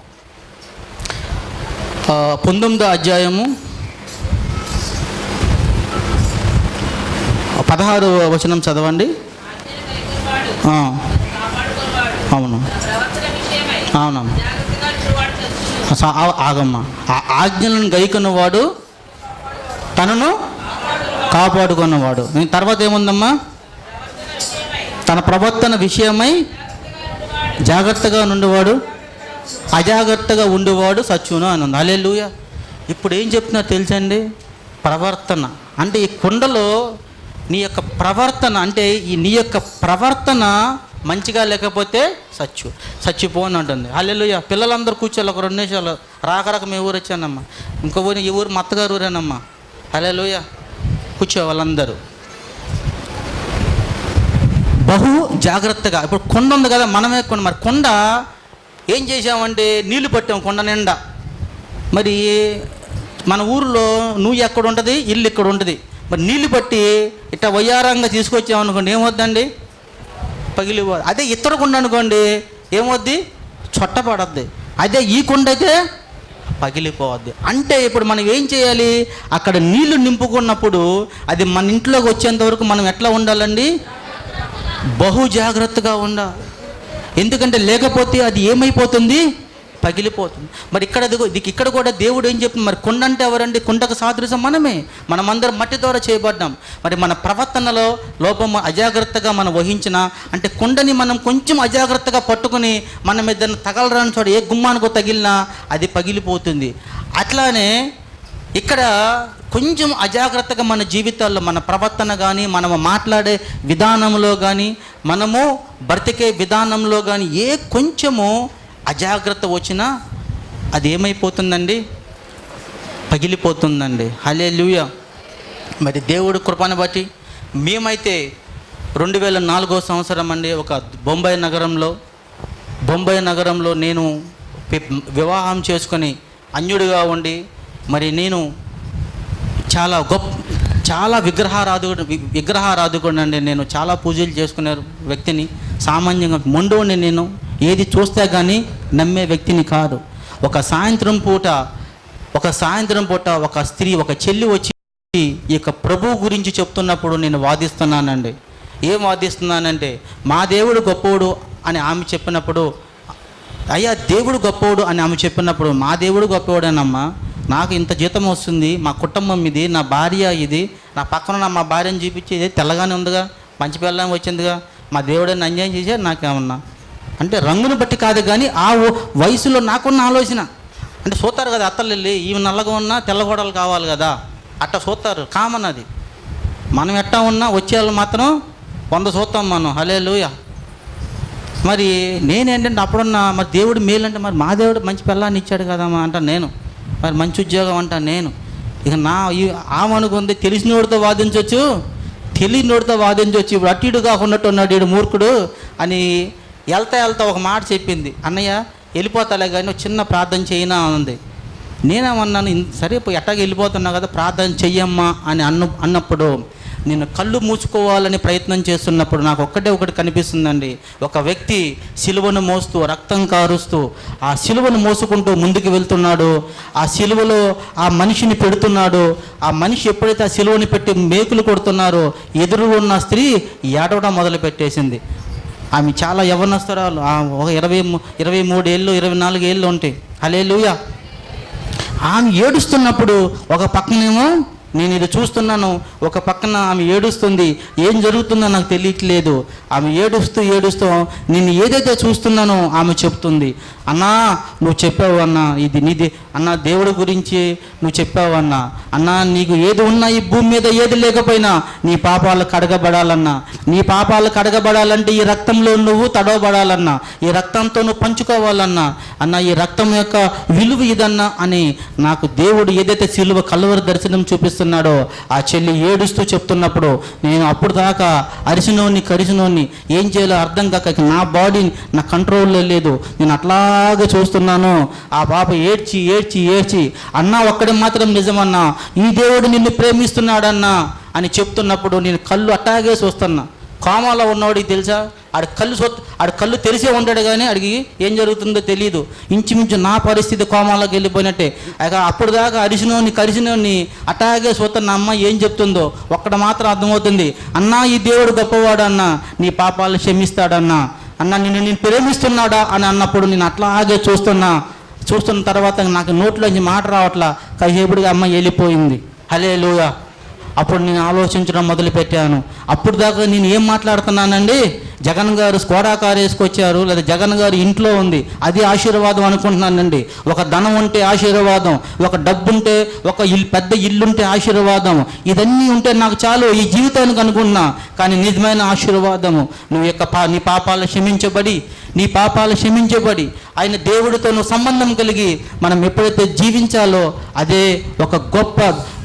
Speaker 1: పంతొమ్మిదో అధ్యాయము పదహారు వచనం చదవండి. అవును. అవునమ్మా ఆగమ్మా. ఆజ్ఞలను గైకున్నవాడు తనను కాపాడుకున్నవాడు. తర్వాత ఏముందమ్మా? తన ప్రవర్తన విషయమై జాగ్రత్తగా నుండివాడు అజాగ్రత్తగా ఉండేవాడు సచ్చును అని ఉంది. అలెలుయ ఇప్పుడు ఏం చెప్తున్నా తెలుసండి? ప్రవర్తన. అంటే ఈ కుండలో నీ యొక్క ప్రవర్తన అంటే ఈ నీ యొక్క ప్రవర్తన మంచిగా లేకపోతే సచ్చు. చచ్చిపోని అంటుంది. అల్లెలుయ పిల్లలందరూ కూర్చోాలి ఒక రెండు నిమిషాలు. రాకరాక రాక మీ ఊరు వచ్చానమ్మా. ఇంకో ఊరు ఈ ఊరు మత్తగారు ఊరేనమ్మా. అల్లెలుయ కూర్చో వాళ్ళందరూ. బహు జాగ్రత్తగా. ఇప్పుడు కొండ ఉంది కదా మనమే కొండ. మరి కొండ ఏం చేసామంటే నీళ్ళు పట్టాం కొండ నిండా. మరి మన ఊరిలో నువ్వు ఎక్కడ ఉంటుంది ఇల్లు ఇక్కడ ఉంటుంది. మరి నీళ్ళు పట్టి ఇట్లా వయ్యారంగా తీసుకొచ్చామనుకోండి ఏమవుద్దండి పగిలిపోదు. అదే ఇతర కొండ అనుకోండి ఏమవుద్ది చొట్టపడద్ది అదే ఈ కొండ అయితే పగిలిపోవద్ది అంటే ఇప్పుడు మనం ఏం చేయాలి? అక్కడ నీళ్ళు నింపుకున్నప్పుడు అది మన ఇంట్లోకి వచ్చేంత వరకు మనం ఎట్లా ఉండాలండి? బహు జాగ్రత్తగా ఉండాలి ఎందుకంటే లేకపోతే అది ఏమైపోతుంది? పగిలిపోతుంది. మరి ఇక్కడ ఇక్కడ కూడా దేవుడు ఏం చెప్తుంది? మరి కొండ అంటే ఎవరండి? కొండకు సాదృశ్యం మనమే. మనమందరం మట్టి ద్వారా చేయబడ్డాం. మరి మన ప్రవర్తనలో లోపం అజాగ్రత్తగా మనం వహించిన అంటే కొండని మనం కొంచెం అజాగ్రత్తగా పట్టుకుని మనం ఏదైనా తగలరాని చోట ఏ గుమ్మానికో తగిలినా అది పగిలిపోతుంది. అట్లానే ఇక్కడ కొంచెం అజాగ్రత్తగా మన జీవితాల్లో మన ప్రవర్తన కానీ మనము మాట్లాడే విధానంలో కానీ మనము బ్రతికే విధానంలో కానీ ఏ కొంచెము అజాగ్రత్త వచ్చినా అది ఏమైపోతుందండి? పగిలిపోతుందండి. హలే మరి దేవుడు కృపను బట్టి మేమైతే రెండు వేల నాలుగో సంవత్సరం అండి ఒక బొంబాయి నగరంలో బొంబాయి నగరంలో నేను వివాహం చేసుకొని అన్యుడిగా ఉండి మరి నేను చాలా గొప్ప చాలా విగ్రహారాధు విగ్రహారాధకుడు అండి నేను చాలా పూజలు చేసుకునే వ్యక్తిని సామాన్యంగా మొండోని నేను ఏది చూస్తే కానీ నమ్మే వ్యక్తిని కాదు. ఒక సాయంత్రం పూట ఒక సాయంత్రం పూట ఒక స్త్రీ ఒక చెల్లి వచ్చి ఈ యొక్క ప్రభు గురించి చెప్తున్నప్పుడు నేను వాదిస్తున్నానండి. ఏం వాదిస్తున్నానంటే మా దేవుడు గొప్పోడు అని ఆమె చెప్పినప్పుడు అయ్యా దేవుడు గొప్పోడు అని ఆమె చెప్పినప్పుడు మా దేవుడు గొప్పవాడేనమ్మా నాకు ఇంత జీతం వస్తుంది మా కుటుంబం ఇది నా భార్య ఇది నా పక్కన ఉన్న మా భార్యను చూపించేది తెల్లగానే ఉందిగా మంచి పిల్లని వచ్చిందిగా మా దేవుడని అన్యాయం చేశారు నాకేమన్నా? అంటే రంగును బట్టి కాదు కానీ ఆ వయసులో నాకున్న ఆలోచన. అంటే చూస్తారు కదా అత్తలు వెళ్ళి ఈమె నల్లగా ఉన్నా తెల్లగోడలు కావాలి కదా అట్ట చూస్తారు కామన్ అది. మనం ఎట్టా ఉన్నా వచ్చేవాళ్ళు మాత్రం వంద చూస్తాం మనం హలే మరి నేనేంటంటే అప్పుడున్న మరి దేవుడు మేలంటే మరి మా దేవుడు మంచి పిల్లాన్ని ఇచ్చాడు కదా అంట నేను. మరి మంచి ఉద్యోగం అంట నేను. ఇక నా ఈ ఆమె తెలిసినోడితో వాదించవచ్చు తెలియనోడితో వాదించవచ్చు ఇప్పుడు అటు ఇటు కాకుండా ఉన్నాడు ఈడు మూర్ఖుడు అని వెళ్తా వెళ్తా ఒక మాట చెప్పింది. అన్నయ్య వెళ్ళిపోతాలే కానీ చిన్న ప్రార్థన చేయనా అంది నేనేమన్నాను సరే పోయి ఎట్టాగా వెళ్ళిపోతున్నా కదా ప్రార్థన చెయ్యమ్మా అని అన్న అన్నప్పుడు నేను కళ్ళు మూసుకోవాలని ప్రయత్నం చేస్తున్నప్పుడు నాకు ఒక్కటే ఒకటి కనిపిస్తుందండి. ఒక వ్యక్తి సిలువను మోస్తూ రక్తం కారుస్తూ ఆ సిలువను మోసుకుంటూ ముందుకు వెళ్తున్నాడు. ఆ సిలువలో ఆ మనిషిని పెడుతున్నాడు. ఆ మనిషి ఎప్పుడైతే ఆ సిలువని పెట్టి మేకులు కొడుతున్నారో ఎదురు ఉన్న స్త్రీ ఏడవడం మొదలు పెట్టేసింది ఆమె చాలా యవనస్తురాలు. ఒక ఇరవై ఇరవై మూడు ఏళ్ళు ఇరవై నాలుగు ఏళ్ళు ఉంటాయి. హలే ఆమె ఏడుస్తున్నప్పుడు ఒక పక్కనేమో నేను ఇది చూస్తున్నాను ఒక పక్కన ఆమె ఏడుస్తుంది ఏం జరుగుతుందో నాకు తెలియట్లేదు. ఆమె ఏడుస్తూ ఏడుస్తూ నేను ఏదైతే చూస్తున్నానో ఆమె చెప్తుంది. అన్నా నువ్వు చెప్పావు అన్నా ఇది నీది అన్న దేవుడి గురించి నువ్వు చెప్పావు అన్నా. అన్నా నీకు ఏది ఉన్నా ఈ భూమి మీద ఏది లేకపోయినా నీ పాపాలు కడగబడాలన్నా. నీ పాపాలు కడగబడాలంటే ఈ రక్తంలో నువ్వు తడవబడాలన్నా. ఈ రక్తంతో నువ్వు పంచుకోవాలన్నా. అన్న ఈ రక్తం యొక్క విలువ ఇదన్నా అని నాకు దేవుడు ఏదైతే సిలువ కలువరి దర్శనం చేస్తున్నాడో ఆ చెల్లి ఏడుస్తూ చెప్తున్నప్పుడు నేను అప్పుడు దాకా అరిసినోని కరిసినోని ఏం చేయాలో అర్థం కాక నా బాడీ నా కంట్రోల్లో లేదు. నేను అట్లాగే చూస్తున్నాను. ఆ పాప ఏడ్చి ఏడ్చి ఏడ్చి అన్నా ఒక్కడే మాత్రం నిజమన్నా ఈ దేవుడు నిన్ను ప్రేమిస్తున్నాడన్నా అని చెప్తున్నప్పుడు నేను కళ్ళు అట్టాగే చూస్తున్నా. కామాలో ఉన్నవాడికి తెలుసా? ఆడి కళ్ళు సొత్ ఆడి కళ్ళు తెరిసే ఉంటాడు కానీ అడిగి ఏం జరుగుతుందో తెలియదు ఇంచుమించు నా పరిస్థితి కోమాలోకి వెళ్ళిపోయినట్టే. ఇక అప్పుడు దాకా అరిసినోని కరిసినోని అట్టాగే నా అమ్మ ఏం చెప్తుందో ఒక్కడ మాత్రం అర్థమవుతుంది. అన్నా ఈ దేవుడు గొప్పవాడు అన్నా నీ పాపాలు క్షమిస్తాడన్నా. అన్న నిన్ను నేను ప్రేమిస్తున్నాడా అని అన్నప్పుడు నేను అట్లాగే చూస్తున్నా. చూస్తున్న తర్వాత నాకు నోట్లోంచి మాట రావట్లా. కసేపుడిగా అమ్మ వెళ్ళిపోయింది. హలే అప్పుడు నేను ఆలోచించడం మొదలుపెట్టాను. అప్పుడు దాకా నేను ఏం మాట్లాడుతున్నానండి? జగన్ గారు స్కోడా కార్ వేసుకొచ్చారు లేదా జగన్ గారు ఇంట్లో ఉంది అది ఆశీర్వాదం అనుకుంటున్నానండి. ఒక ధనం ఉంటే ఆశీర్వాదం ఒక డబ్బు ఉంటే ఒక ఇల్లు పెద్ద ఇల్లు ఉంటే ఆశీర్వాదం. ఇదన్నీ ఉంటే నాకు చాలు ఈ జీవితానికి అనుకుంటున్నా. కానీ నిజమైన ఆశీర్వాదము. నువ్వు యొక్క పా నీ పాపాలు క్షమించబడి నీ పాపాలు క్షమించబడి ఆయన దేవుడితో నువ్వు సంబంధం కలిగి మనం ఎప్పుడైతే జీవించాలో అదే ఒక గొప్ప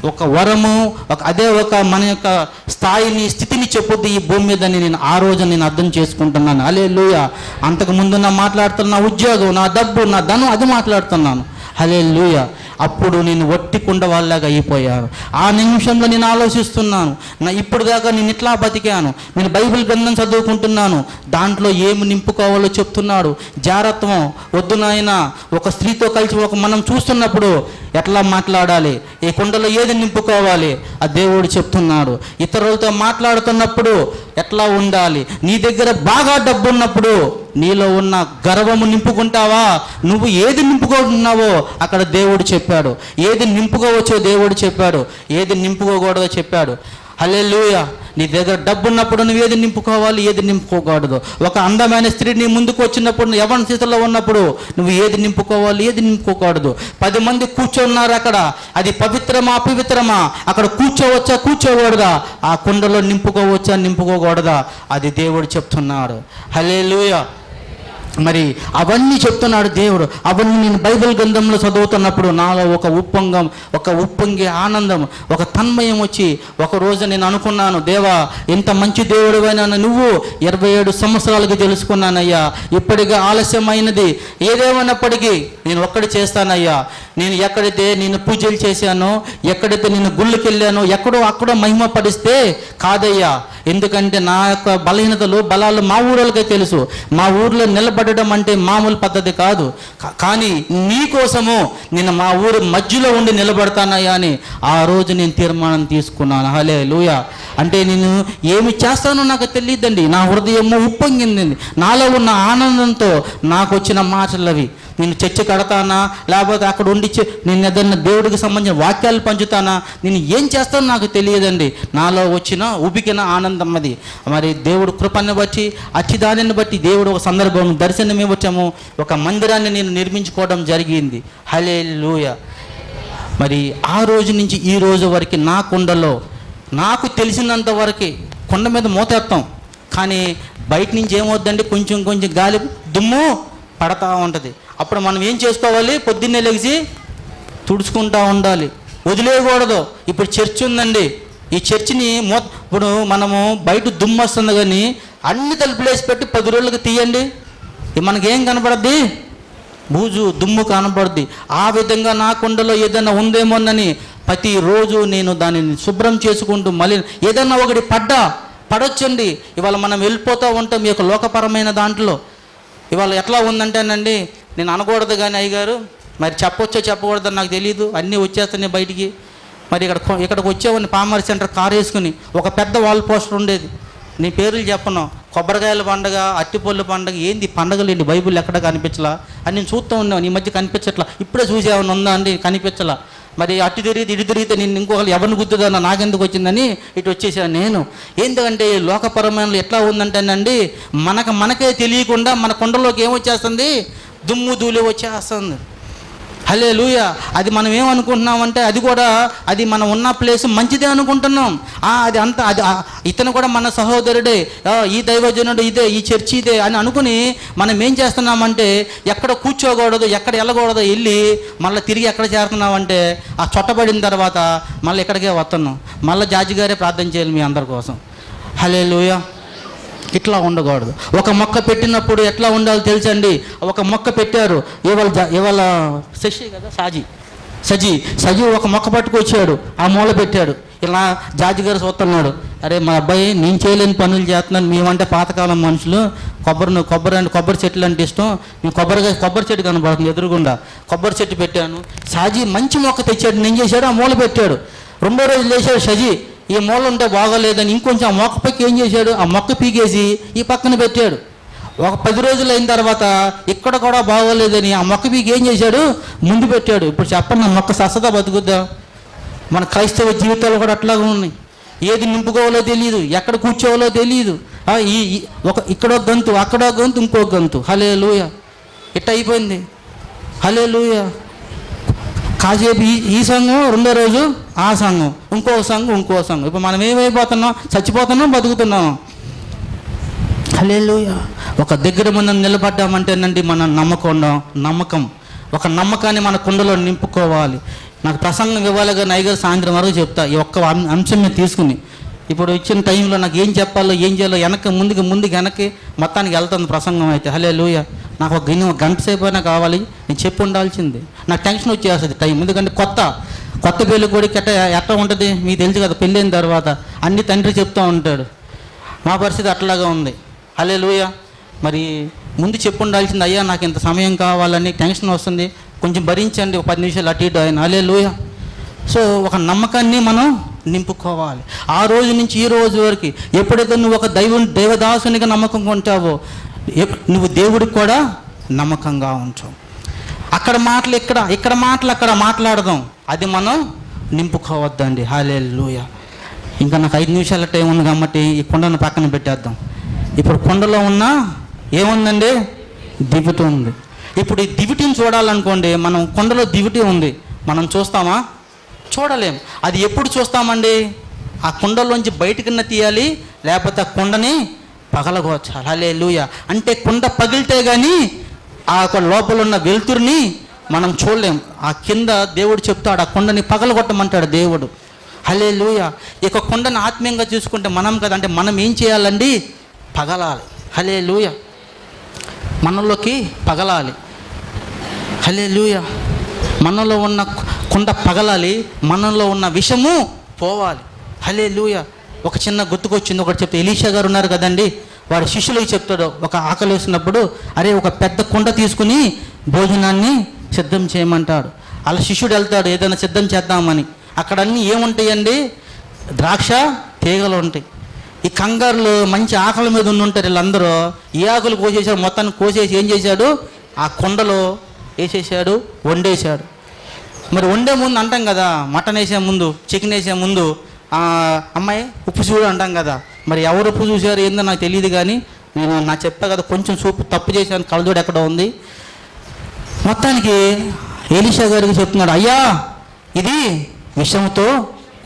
Speaker 1: ఒక వరము ఒక అదే ఒక మన యొక్క స్థాయిని స్థితిని చెప్పొద్దు ఈ భూమి మీద నేను ఆ రోజు నేను అర్థం చేసుకుంటున్నాను. అలే లూయ అంతకు ముందు నా మాట్లాడుతున్న ఉద్యోగం నా డబ్బు నా ధనం అది మాట్లాడుతున్నాను. అలే లూయ అప్పుడు నేను వట్టి కుండ వాళ్ళలాగా అయిపోయాను. ఆ నిమిషంలో నేను ఆలోచిస్తున్నాను నా ఇప్పుడు దాకా నేను ఇట్లా బతికాను నేను బైబిల్ గ్రంథం చదువుకుంటున్నాను దాంట్లో ఏమి నింపుకోవాలో చెప్తున్నాడు. జారత్వం వద్దు నాయన ఒక స్త్రీతో కలిసి ఒక మనం చూస్తున్నప్పుడు ఎట్లా మాట్లాడాలి? ఈ కుండలో ఏది నింపుకోవాలి? ఆ దేవుడు చెప్తున్నాడు. ఇతరులతో మాట్లాడుతున్నప్పుడు ఎట్లా ఉండాలి? నీ దగ్గర బాగా డబ్బు ఉన్నప్పుడు నీలో ఉన్న గర్వము నింపుకుంటావా? నువ్వు ఏది నింపుకుంటున్నావో అక్కడ దేవుడు చెప్పాడు. ఏది నింపుకోవచ్చో దేవుడు చెప్పాడు. ఏది నింపుకోకూడదో చెప్పాడు. హలే నీ దగ్గర డబ్బు ఉన్నప్పుడు నువ్వు ఏది నింపుకోవాలి ఏది నింపుకోకూడదు. ఒక అందమైన స్త్రీ నీ ముందుకు వచ్చినప్పుడు నువ్వు యవన స్థితిలో ఉన్నప్పుడు నువ్వు ఏది నింపుకోవాలి ఏది నింపుకోకూడదు. పది మంది కూర్చోన్నారు అక్కడ. అది పవిత్రమా అపవిత్రమా? అక్కడ కూర్చోవచ్చా కూర్చోకూడదా? ఆ కుండలో నింపుకోవచ్చా నింపుకోకూడదా? అది దేవుడు చెప్తున్నాడు. హలే మరి అవన్నీ చెప్తున్నాడు దేవుడు. అవన్నీ నేను బైబిల్ గ్రంథంలో చదువుతున్నప్పుడు నాలో ఒక ఉప్పొంగం ఒక ఉప్పొంగి ఆనందం ఒక తన్మయం వచ్చి ఒక రోజు నేను అనుకున్నాను దేవా ఇంత మంచి దేవుడు నువ్వు ఇరవై ఏడు సంవత్సరాలకి తెలుసుకున్నానయ్యా. ఇప్పటిగా ఆలస్యమైనది. ఏదేమైనప్పటికీ నేను ఒక్కడి చేస్తానయ్యా. నేను ఎక్కడైతే నేను పూజలు చేశానో ఎక్కడైతే నేను గుళ్ళకి వెళ్ళానో ఎక్కడో అక్కడో మహిమ పడిస్తే కాదయ్యా. ఎందుకంటే నా యొక్క బలహీనతలు బలాలు మా ఊరోళ్ళకే తెలుసు. మా ఊర్లో నిలబడడం అంటే మామూలు పద్ధతి కాదు. కానీ నీ కోసము నేను మా ఊరు మధ్యలో ఉండి నిలబడతానయ్యా అని ఆ రోజు నేను తీర్మానం తీసుకున్నాను. హలే లూయ అంటే నేను ఏమి చేస్తానో నాకు తెలియదండి. నా హృదయము ఉప్పొంగింది. నాలో ఉన్న ఆనందంతో నాకు వచ్చిన మాటలు అవి. నేను చర్చ కడతానా? లేకపోతే అక్కడ ఉండి నేను ఏదన్నా దేవుడికి సంబంధించిన వాక్యాలు పంచుతానా? నేను ఏం చేస్తానో నాకు తెలియదండి. నాలో వచ్చిన ఉబికిన ఆనందం ఆనందం అది మరి దేవుడు కృపను బట్టి అచ్చిదానిని బట్టి దేవుడు ఒక సందర్భం దర్శనం ఇవ్వటము ఒక మందిరాన్ని నేను నిర్మించుకోవడం జరిగింది. హలే మరి ఆ రోజు నుంచి ఈ రోజు వరకు నా కుండలో నాకు తెలిసినంత వరకు కొండ మీద మూతేస్తాం కానీ బయట నుంచి ఏమవుద్దండి కొంచెం కొంచెం గాలి దుమ్ము పడతా ఉంటుంది. అప్పుడు మనం ఏం చేసుకోవాలి? పొద్దున్నే లెగిసి తుడుచుకుంటా ఉండాలి. వదిలేయకూడదు. ఇప్పుడు చర్చ్ ఉందండి. ఈ చర్చిని మో ఇప్పుడు మనము బయట దుమ్ము వస్తుంది కానీ అన్ని తలుపులేసి పెట్టి పది రోజులకు తీయండి. మనకేం కనపడద్ది? బూజు దుమ్ము కనపడుద్ది. ఆ విధంగా నా కుండలో ఏదైనా ఉందేమోనని ప్రతిరోజు నేను దానిని శుభ్రం చేసుకుంటూ మళ్ళీ ఏదైనా ఒకటి పడ్డా పడొచ్చండి. ఇవాళ మనం వెళ్ళిపోతూ ఉంటాం ఈ యొక్క లోకపరమైన దాంట్లో. ఇవాళ ఎట్లా ఉందంటేనండి నేను అనకూడదు కానీ అయ్యగారు మరి చెప్పొచ్చో చెప్పకూడదని నాకు తెలియదు అన్నీ వచ్చేస్తున్నాయి బయటికి. మరి ఇక్కడ ఇక్కడికి వచ్చేవాడిని పామర్ సెంటర్ కారు వేసుకుని ఒక పెద్ద వాల్ పోస్టర్ ఉండేది. నీ పేర్లు చెప్పను. కొబ్బరికాయల పండగ అట్టిపళ్ళు పండగ ఏంది పండగలు ఏంటి బైబిల్ ఎక్కడ కనిపించలా? అని నేను చూస్తూ ఉన్నాను. ఈ మధ్య కనిపించట్లా. ఇప్పుడే చూసేవాడిని ఉందా అండి? కనిపించలా. మరి అటు తిరిగితే ఇటు తిరిగితే నేను ఇంకొకరు ఎవరిని గుర్తుదన్నా నాకెందుకు వచ్చిందని ఇటు వచ్చేసాను నేను. ఎందుకంటే లోకపరమైన ఎట్లా ఉందంటేనండి మనకు మనకే తెలియకుండా మన కొండలోకి ఏమొచ్చేస్తుంది? దుమ్ము ధూళి వచ్చేస్తుంది. హలే లూయ అది మనం ఏమనుకుంటున్నామంటే అది కూడా అది మనం ఉన్న ప్లేస్ మంచిదే అనుకుంటున్నాం. అది అంత అది ఇతను కూడా మన సహోదరుడే. ఈ దైవజనుడు ఇదే ఈ చర్చి ఇదే అని అనుకుని మనం ఏం చేస్తున్నామంటే ఎక్కడ కూర్చోకూడదు ఎక్కడ వెళ్ళకూడదు వెళ్ళి మళ్ళీ తిరిగి ఎక్కడ చేరుతున్నామంటే ఆ చొట్టబడిన తర్వాత మళ్ళీ ఇక్కడికే వస్తున్నాం. మళ్ళీ జాజి గారే ప్రార్థన చేయాలి మీ అందరి కోసం. హలే ఇట్లా ఉండకూడదు. ఒక మొక్క పెట్టినప్పుడు ఎట్లా ఉండాలో తెలుసండి? ఒక మొక్క పెట్టారు. ఇవాళ ఇవాళ శశి కదా సాజీ. సజీ సజీ ఒక మొక్క పట్టుకొచ్చాడు. ఆ మూల పెట్టాడు. ఇలా జాజి గారు చూస్తున్నాడు. అరే మా అబ్బాయి నేను చేయలేని పనులు చేస్తున్నాను. మేమంటే పాతకాలం మనుషులు. కొబ్బరి కొబ్బరి అంటే కొబ్బరి చెట్లు అంటే ఇష్టం. నేను కొబ్బరిగా కొబ్బరి చెట్టు కనబడుతుంది ఎదురుగుండా. కొబ్బరి చెట్టు పెట్టాను. సాజీ మంచి మొక్క తెచ్చాడు. నేను చేశాడు ఆ మూల పెట్టాడు. రెండో రోజు లేచాడు సజీ ఈ మూల ఉంటే బాగోలేదని ఇంకొంచెం ఆ మొక్క పైకి ఏం చేశాడు? ఆ మొక్క పీకేసి ఈ పక్కన పెట్టాడు. ఒక పది రోజులు అయిన తర్వాత ఇక్కడ కూడా బాగోలేదని ఆ మొక్క పీకి ఏం చేశాడు? ముందు పెట్టాడు. ఇప్పుడు చెప్పండి ఆ మొక్క సస్సత బతుకుద్దా? మన క్రైస్తవ జీవితాలు కూడా అట్లాగే ఉన్నాయి. ఏది నింపుకోవాలో తెలియదు ఎక్కడ కూర్చోవాలో తెలియదు ఈ ఈ- ఒక ఇక్కడో గంతు అక్కడో గంతు ఇంకో గంతు. హలే లూయ ఇట్ట అయిపోయింది హలే లూయ కాసేపు ఈ ఈ సంఘం రెండో రోజు ఆ సంఘం ఇంకో సంఘం ఇంకో సంఘం. ఇప్పుడు మనం ఏమైపోతున్నాం? చచ్చిపోతున్నాం బతుకుతున్నాం. హల్లెలూయా. ఒక దగ్గర మనం నిలబడ్డామంటేనండి మన నమ్మకం నమ్మకం. ఒక నమ్మకాన్ని మన కుండలో నింపుకోవాలి. నాకు ప్రసంగం ఇవ్వాలి కానీ అయ్యగారు సాయంత్రం వరకు చెప్తా. ఈ ఒక్క అంశం మీద తీసుకుని. ఇప్పుడు ఇచ్చిన టైంలో నాకు ఏం చెప్పాలో ఏం చేయాలో వెనక్కి ముందుకు ముందుకు వెనక్కి మొత్తానికి వెళ్తుంది ప్రసంగం అయితే. హలే లూయ నాకు ఒక గిన్నె ఒక గంట సేపు అయినా కావాలి. నేను చెప్పి ఉండాల్సింది. నాకు టెన్షన్ వచ్చేస్తుంది టైం. ఎందుకంటే కొత్త కొత్త పెళ్ళి కూడా ఎట్ట ఎట్ట ఉంటుంది? మీకు తెలుసు కదా పెళ్ళైన తర్వాత అన్ని తండ్రి చెప్తూ ఉంటాడు. మా పరిస్థితి అట్లాగా ఉంది. హలే లూయ మరి ముందు చెప్పు ఉండాల్సింది అయ్యా నాకు ఇంత సమయం కావాలని టెన్షన్ వస్తుంది. కొంచెం భరించండి. ఒక పది నిమిషాలు అటు ఇటు ఆయన. హలే సో ఒక నమ్మకాన్ని మనం నింపుకోవాలి. ఆ రోజు నుంచి ఈ రోజు వరకు ఎప్పుడైతే నువ్వు ఒక దైవం దైవదాసునిగా నమ్మకం ఉంటావో నువ్వు దేవుడికి కూడా నమ్మకంగా ఉంటావు అక్కడ మాటలు ఇక్కడ ఇక్కడ మాటలు అక్కడ మాట్లాడదాం. అది మనం నింపుకోవద్దండి. హాలే ఇంకా నాకు ఐదు నిమిషాల టైం ఉంది కాబట్టి ఈ కుండను పక్కన పెట్టేద్దాం. ఇప్పుడు కుండలో ఉన్న ఏముందండి? దివిటి ఉంది ఇప్పుడు ఈ దివిటిని చూడాలనుకోండి మనం కుండలో దివిటి ఉంది. మనం చూస్తామా? చూడలేం. అది ఎప్పుడు చూస్తామండి? ఆ కుండలోంచి బయటకున్న తీయాలి లేకపోతే ఆ కుండని అలే హలే అంటే కుండ పగిలితే కానీ ఆ యొక్క లోపల ఉన్న వెలుతురిని మనం చూడలేం. ఆ కింద దేవుడు చెప్తాడు ఆ కుండని పగలగొట్టమంటాడు దేవుడు. హలే లూయ ఇక కుండను ఆత్మీయంగా చూసుకుంటే మనం కదా అంటే మనం ఏం చేయాలండి? పగలాలి. హలే లూయ మనలోకి పగలాలి. హలే లూయ మనలో ఉన్న కుండ పగలాలి మనలో ఉన్న విషము పోవాలి. హలే లూయ ఒక చిన్న గుర్తుకొచ్చింది ఒకటి చెప్తే. ఎలీషా గారు ఉన్నారు కదండి వారి శిష్యులకు చెప్తాడు. ఒక ఆకలి వేసినప్పుడు అరే ఒక పెద్ద కుండ తీసుకుని భోజనాన్ని సిద్ధం చేయమంటాడు. అలా శిష్యుడు వెళ్తాడు ఏదైనా సిద్ధం చేద్దామని. అక్కడ అన్నీ ఏముంటాయండి? ద్రాక్ష తీగలు ఉంటాయి. ఈ కంగారులు మంచి ఆకలి మీద ఉండుంటారు వీళ్ళందరూ. ఈ ఆకులు కోసేసాడు మొత్తాన్ని కోసేసి ఏం చేశాడు? ఆ కుండలో వేసేసాడు వండేశాడు. మరి వండే ముందు అంటాం కదా మటన్ వేసే ముందు చికెన్ వేసే ముందు అమ్మాయి ఉప్పు చూడు అంటాం కదా. మరి ఎవరు ఉప్పు చూశారు ఏందో నాకు తెలియదు కానీ నేను నా చెప్పా కదా కొంచెం సూపు తప్పు చేశాను కలదోడు ఎక్కడ ఉంది? మొత్తానికి ఏలిషా గారికి చెప్తున్నాడు అయ్యా ఇది విషంతో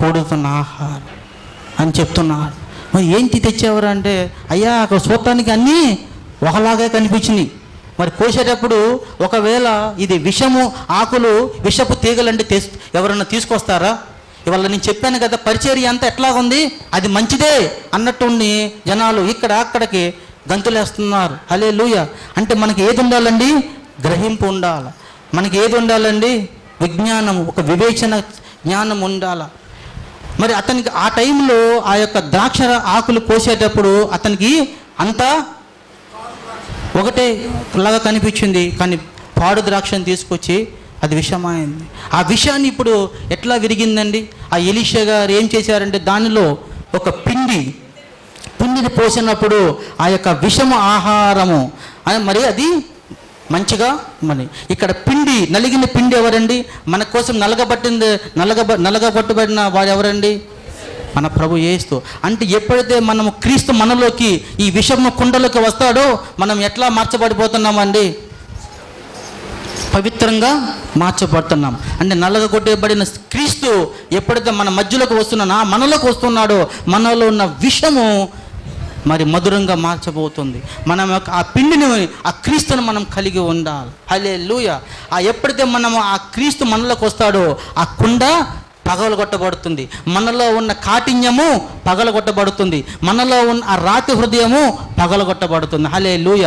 Speaker 1: కూడుతున్న ఆహారం అని చెప్తున్నాడు. మరి ఏంటి తెచ్చేవారు అంటే అయ్యా అక్కడ చూడటానికి అన్నీ ఒకలాగే కనిపించినాయి. మరి కోసేటప్పుడు ఒకవేళ ఇది విషము ఆకులు విషపు తీగలంటే తెస్ ఎవరన్నా తీసుకొస్తారా? ఇవాళ నేను చెప్పాను కదా పరిచర్య అంతా ఎట్లాగుంది? అది మంచిదే అన్నట్టుండి జనాలు ఇక్కడ అక్కడికి గంతులేస్తున్నారు. హలే లూయ అంటే మనకి ఏది ఉండాలండి? గ్రహింపు ఉండాలి. మనకి ఏది ఉండాలండి? విజ్ఞానం ఒక వివేచన జ్ఞానం ఉండాలి. మరి అతనికి ఆ టైంలో ఆ యొక్క ద్రాక్ష ఆకులు కోసేటప్పుడు అతనికి అంతా ఒకటే లాగా కనిపించింది కానీ పాడు ద్రాక్షను తీసుకొచ్చి అది విషమైంది. ఆ విషయాన్ని ఇప్పుడు ఎట్లా విరిగిందండి? ఆ ఎలీషా గారు ఏం చేశారంటే దానిలో ఒక పిండి పిండిని పోసినప్పుడు ఆ యొక్క విషము ఆహారము అని మరి అది మంచిగా మరి ఇక్కడ పిండి నలిగిన పిండి ఎవరండి? మన కోసం నలగబట్టింది నలగబ నలగబట్టుబడిన వాడు ఎవరండి? మన ప్రభు ఏస్తూ అంటే ఎప్పుడైతే మనము క్రీస్తు మనలోకి ఈ విషము కుండలోకి వస్తాడో మనం ఎట్లా మార్చబడిపోతున్నామండి? పవిత్రంగా మార్చబడుతున్నాం. అంటే నల్లగ కొట్టేయబడిన క్రీస్తు ఎప్పుడైతే మన మధ్యలోకి వస్తున్నానో మనలోకి వస్తున్నాడో మనలో ఉన్న విషము మరి మధురంగా మార్చబోతుంది. మనం యొక్క ఆ పిండిని ఆ క్రీస్తును మనం కలిగి ఉండాలి. హలే లూయ ఆ ఎప్పుడైతే మనం ఆ క్రీస్తు మనలోకి వస్తాడో ఆ కుండ పగలగొట్టబడుతుంది. మనలో ఉన్న కాఠిన్యము పగలగొట్టబడుతుంది. మనలో ఉన్న ఆ రాతి హృదయము పగలగొట్టబడుతుంది. హలే లూయ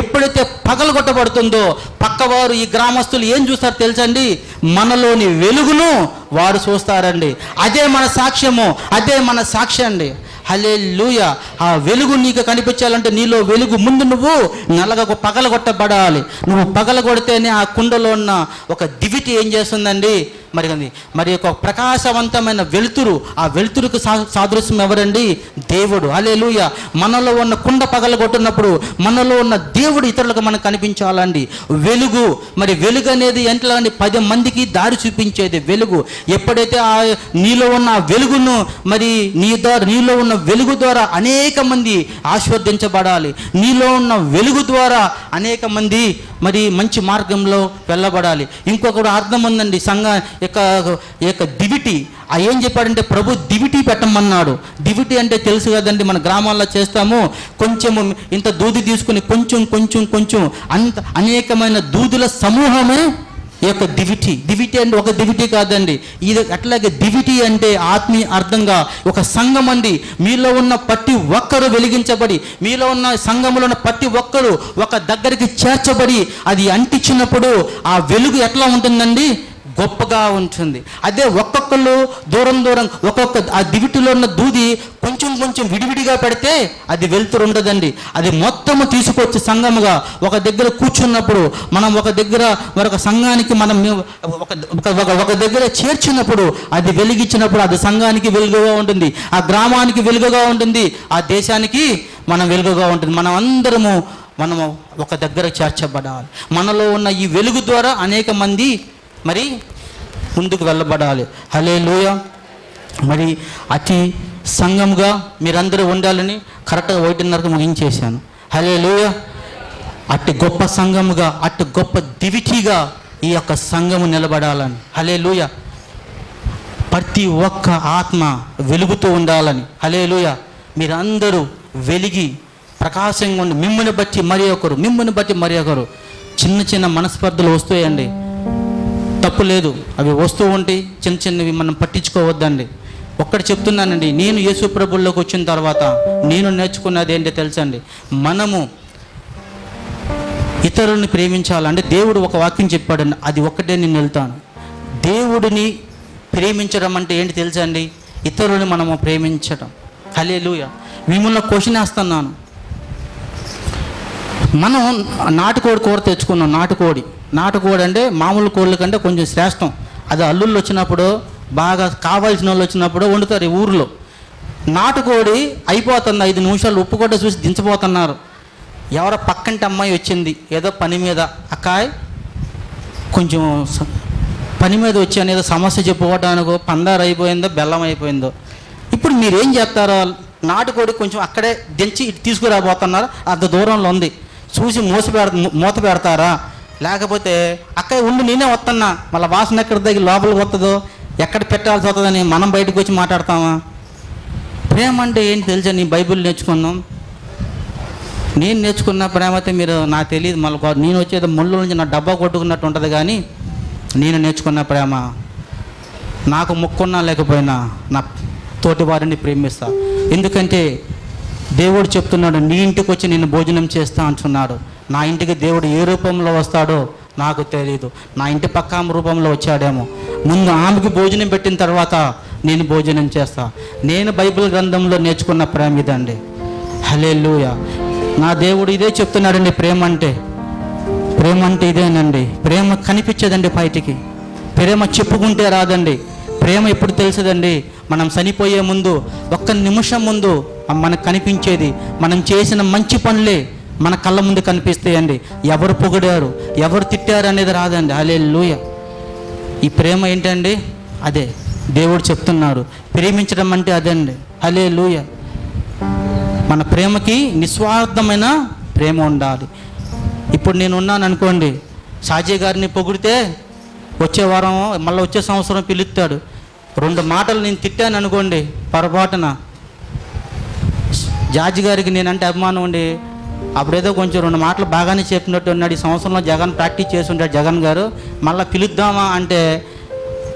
Speaker 1: ఎప్పుడైతే పగలగొట్టబడుతుందో పక్కవారు ఈ గ్రామస్తులు ఏం చూస్తారు తెలుసండి? మనలోని వెలుగును వారు చూస్తారండి. అదే మన సాక్ష్యము అదే మన సాక్ష్యం అండి. హలే లూయ ఆ వెలుగు నీకు కనిపించాలంటే నీలో వెలుగు ముందు నువ్వు నల్లగా పగలగొట్టబడాలి. నువ్వు పగలగొడితేనే ఆ కుండలో ఉన్న ఒక దివిటి ఏం చేస్తుందండి? మరి అది మరి ఒక ప్రకాశవంతమైన వెలుతురు ఆ వెలుతురుకు సాదృశ్యం ఎవరండి? దేవుడు. అలేలుయ లూయ మనలో ఉన్న కుండ పగలగొట్టినప్పుడు మనలో ఉన్న దేవుడు ఇతరులకు మనకు కనిపించాలండి. వెలుగు. మరి వెలుగు అనేది ఎంట్లో అండి పది మందికి దారి చూపించేది వెలుగు. ఎప్పుడైతే ఆ నీలో ఉన్న ఆ వెలుగును మరి నీ ద్వారా నీలో ఉన్న వెలుగు ద్వారా అనేక మంది ఆస్వాదించబడాలి. నీలో ఉన్న వెలుగు ద్వారా అనేక మంది మరి మంచి మార్గంలో వెళ్ళబడాలి. ఇంకొకటి అర్థం ఉందండి సంఘ యొక్క యొక్క దివిటి. ఆ ఏం చెప్పాడంటే ప్రభు దివిటి పెట్టమన్నాడు. దివిటి అంటే తెలుసు కదండి మన గ్రామాల్లో చేస్తాము. కొంచెము ఇంత దూది తీసుకుని కొంచెం కొంచెం కొంచెం అంత అనేకమైన దూదుల సమూహమే ఈ యొక్క దివిటి. దివిటి అంటే ఒక దివిటి కాదండి. ఇది అట్లాగే దివిటి అంటే ఆత్మీయ అర్థంగా ఒక సంఘం అండి. మీలో ఉన్న ప్రతి ఒక్కరు వెలిగించబడి మీలో ఉన్న సంఘంలో ఉన్న ప్రతి ఒక్కరు ఒక దగ్గరికి చేర్చబడి అది అంటించినప్పుడు ఆ వెలుగు ఎట్లా ఉంటుందండి? గొప్పగా ఉంటుంది. అదే ఒక్కొక్కళ్ళు దూరం దూరం ఒక్కొక్క ఆ దివిటిలో ఉన్న దూది కొంచెం కొంచెం విడివిడిగా పెడితే అది వెలుతురు ఉండదండి. అది మొత్తము తీసుకొచ్చి సంఘముగా ఒక దగ్గర కూర్చున్నప్పుడు మనం ఒక దగ్గర మరొక సంఘానికి మనం ఒక ఒక- ఒక- ఒక దగ్గర చేర్చినప్పుడు అది వెలిగించినప్పుడు అది సంఘానికి వెలుగుగా ఉంటుంది. ఆ గ్రామానికి వెలుగుగా ఉంటుంది. ఆ దేశానికి మనం వెలుగుగా ఉంటుంది. మనం అందరము మనము ఒక దగ్గర చేర్చబడాలి. మనలో ఉన్న ఈ వెలుగు ద్వారా అనేక మంది మరి ముందుకు వెళ్ళబడాలి. హలే లూయ మరి అతి సంఘంగా మీరందరూ ఉండాలని కరెక్ట్గా ఒకటిన్నరకు ముగించేశాను. హలే లూయ అట్టి గొప్ప సంఘముగా అట్టి గొప్ప దివిటిగా ఈ యొక్క సంఘము నిలబడాలని. హలే లూయ ప్రతి ఒక్క ఆత్మ వెలుగుతూ ఉండాలని. హలే లూయ మీరందరూ వెలిగి ప్రకాశంగా ఉండి మిమ్మల్ని బట్టి మరి ఒకరు మిమ్మల్ని బట్టి మరి ఒకరు. చిన్న చిన్న మనస్పర్ధలు వస్తాయండి. తప్పు లేదు. అవి వస్తూ ఉంటే చిన్న చిన్నవి మనం పట్టించుకోవద్దండి. ఒక్కటి చెప్తున్నానండి నేను యేసు ప్రభుల్లోకి వచ్చిన తర్వాత నేను నేర్చుకున్నది ఏంటో తెలుసండి? మనము ఇతరుల్ని ప్రేమించాలంటే దేవుడు ఒక వాక్యం చెప్పాడండి అది ఒక్కటే నేను వెళ్తాను. దేవుడిని ప్రేమించడం అంటే ఏంటి తెలుసండి? ఇతరులని మనము ప్రేమించడం. హలే మిమ్మల్ని క్వశ్చన్ వేస్తున్నాను. మనం నాటుకోడి కూర తెచ్చుకున్నాం నాటుకోడి. నాటుకోడి అంటే మామూలు కోళ్ళ కంటే కొంచెం శ్రేష్టం. అది అల్లుళ్ళు వచ్చినప్పుడు బాగా కావాల్సిన వాళ్ళు వచ్చినప్పుడు వండుతారు ఈ ఊర్లో. నాటుకోడి అయిపోతుంది ఐదు నిమిషాలు ఉప్పు కూడా చూసి దించబోతున్నారు ఎవరో పక్కంటి అమ్మాయి వచ్చింది ఏదో పని మీద. అక్కాయ్ కొంచెం పని మీద వచ్చాను ఏదో సమస్య చెప్పుకోవడానికో పందారు అయిపోయిందో బెల్లం అయిపోయిందో. ఇప్పుడు మీరేం చేస్తారో నాటుకోడి కొంచెం అక్కడే దించి ఇటు తీసుకురాబోతున్నారు అంత దూరంలో ఉంది. చూసి మోసి పెడ మూత పెడతారా? లేకపోతే అక్కడ ఉండి నేనే వస్తున్నా మళ్ళీ వాసన ఎక్కడ దగ్గర లోపలికి వస్తుందో ఎక్కడ పెట్టాల్సి వస్తుందని మనం బయటకు వచ్చి మాట్లాడతామా? ప్రేమ అంటే ఏంటి తెలుసా? నీ బైబిల్ నేర్చుకున్నాం. నేను నేర్చుకున్న ప్రేమ అయితే మీరు నాకు తెలియదు. మళ్ళీ నేను వచ్చేది ముళ్ళు నుంచి నా డబ్బా కొట్టుకున్నట్టు ఉంటుంది కానీ నేను నేర్చుకున్న ప్రేమ. నాకు మొక్కున్నా లేకపోయినా నా తోటి వారిని ప్రేమిస్తా. ఎందుకంటే దేవుడు చెప్తున్నాడు నీ ఇంటికి వచ్చి నేను భోజనం చేస్తా అంటున్నాడు. నా ఇంటికి దేవుడు ఏ రూపంలో వస్తాడో నాకు తెలియదు నా ఇంటి పక్క ఆమె రూపంలో వచ్చాడేమో. ముందు ఆమెకి భోజనం పెట్టిన తర్వాత నేను భోజనం చేస్తా. నేను బైబిల్ గ్రంథంలో నేర్చుకున్న ప్రేమ ఇదండి. హలే నా దేవుడు ఇదే చెప్తున్నాడండి ప్రేమ అంటే. ప్రేమ అంటే ఇదేనండి. ప్రేమ కనిపించదండి బయటికి. ప్రేమ చెప్పుకుంటే రాదండి. ప్రేమ ఎప్పుడు తెలుసుదండి? మనం చనిపోయే ముందు ఒక్క నిమిషం ముందు మనకు కనిపించేది. మనం చేసిన మంచి పనులే మన కళ్ళ ముందు కనిపిస్తాయండి ఎవరు పొగిడారు? ఎవరు తిట్టారు అనేది రాదండి. అలే లూయ ఈ ప్రేమ ఏంటండి? అదే. దేవుడు చెప్తున్నాడు. ప్రేమించడం అంటే అదండి. అలే లూయ మన ప్రేమకి నిస్వార్థమైన ప్రేమ ఉండాలి. ఇప్పుడు నేను ఉన్నాను అనుకోండి. షాజీ గారిని పొగిడితే వచ్చే వారం మళ్ళీ వచ్చే సంవత్సరం పిలుస్తాడు. రెండు మాటలు నేను తిట్టాను అనుకోండి పొరపాటున. జార్జి గారికి నేనంటే అభిమానం ఉండి అప్పుడేదో కొంచెం రెండు మాటలు బాగానే చెప్పినట్టు ఉన్నాడు ఈ సంవత్సరంలో జగన్ ప్రాక్టీస్ చేసి ఉంటాడు జగన్ గారు. మళ్ళీ పిలుద్దామా అంటే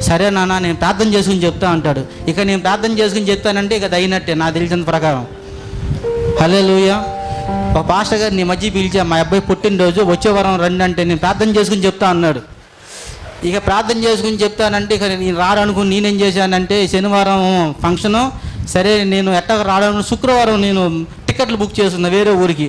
Speaker 1: సరే నాన్న నేను ప్రార్థన చేసుకుని చెప్తా అంటాడు. ఇక నేను ప్రార్థన చేసుకుని చెప్తానంటే ఇక అయినట్టే నాకు తెలిసిన ప్రకారం. హలే ఒక పాస్టర్ గారు నీ మధ్య పిలిచా మా అబ్బాయి పుట్టినరోజు వచ్చే వారం రండి అంటే నేను ప్రార్థన చేసుకుని చెప్తా అన్నాడు. ఇక ప్రార్థన చేసుకుని చెప్తానంటే ఇక నేను రాడనుకుని నేనేం చేశానంటే శనివారం ఫంక్షను సరే నేను ఎట్టగా రావడం శుక్రవారం నేను టికెట్లు బుక్ చేస్తున్నా వేరే ఊరికి.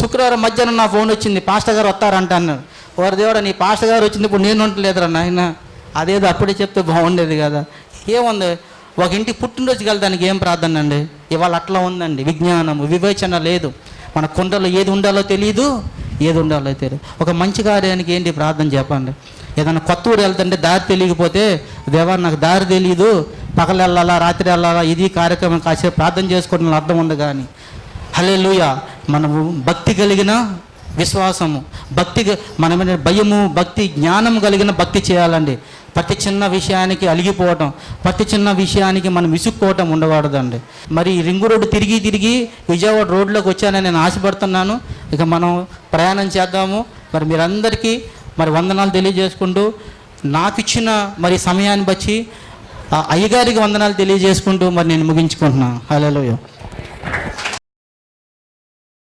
Speaker 1: శుక్రవారం మధ్యాహ్నం నా ఫోన్ వచ్చింది పాస్టర్ గారు వస్తారంట అన్నాడు. వారి దేవుడు నీ పాస్టర్ గారు వచ్చింది ఇప్పుడు నేను ఉండలేదురా నాయన. అదేదో అప్పుడే చెప్తే బాగుండేది కదా. ఏముంది? ఒక ఇంటి పుట్టినరోజు వెళ్తానికి ఏం ప్రార్థన అండి? ఇవాళ అట్లా ఉందండి విజ్ఞానము వివేచన లేదు. మన కుండలో ఏది ఉండాలో తెలియదు ఏది ఉండాలో తెలియదు ఒక మంచి కార్యానికి ఏంటి ప్రార్థన చెప్పండి. ఏదైనా కొత్త ఊరు వెళ్తుంటే దారి తెలియకపోతే దేవా నాకు దారి తెలియదు పగలు వెళ్ళాలా రాత్రి వెళ్ళాలా ఇది కార్యక్రమం కాసేపు ప్రార్థన చేసుకోవడం అర్థం ఉంది కానీ. హలే మనము భక్తి కలిగిన విశ్వాసము భక్తి మనమైన భయము భక్తి జ్ఞానం కలిగిన భక్తి చేయాలండి. ప్రతి చిన్న విషయానికి అలిగిపోవటం ప్రతి చిన్న విషయానికి మనం విసుక్కోవటం ఉండకూడదండి. మరి రింగు రోడ్డు తిరిగి తిరిగి విజయవాడ రోడ్లోకి వచ్చానని నేను ఆశపడుతున్నాను. ఇక మనం ప్రయాణం చేద్దాము. మరి మీరందరికీ మరి వందనాలు తెలియజేసుకుంటూ నాకు ఇచ్చిన మరి సమయాన్ని బట్టి ఆ అయ్యగారికి వందనాలు తెలియజేసుకుంటూ మరి నేను ముగించుకుంటున్నాను. హలో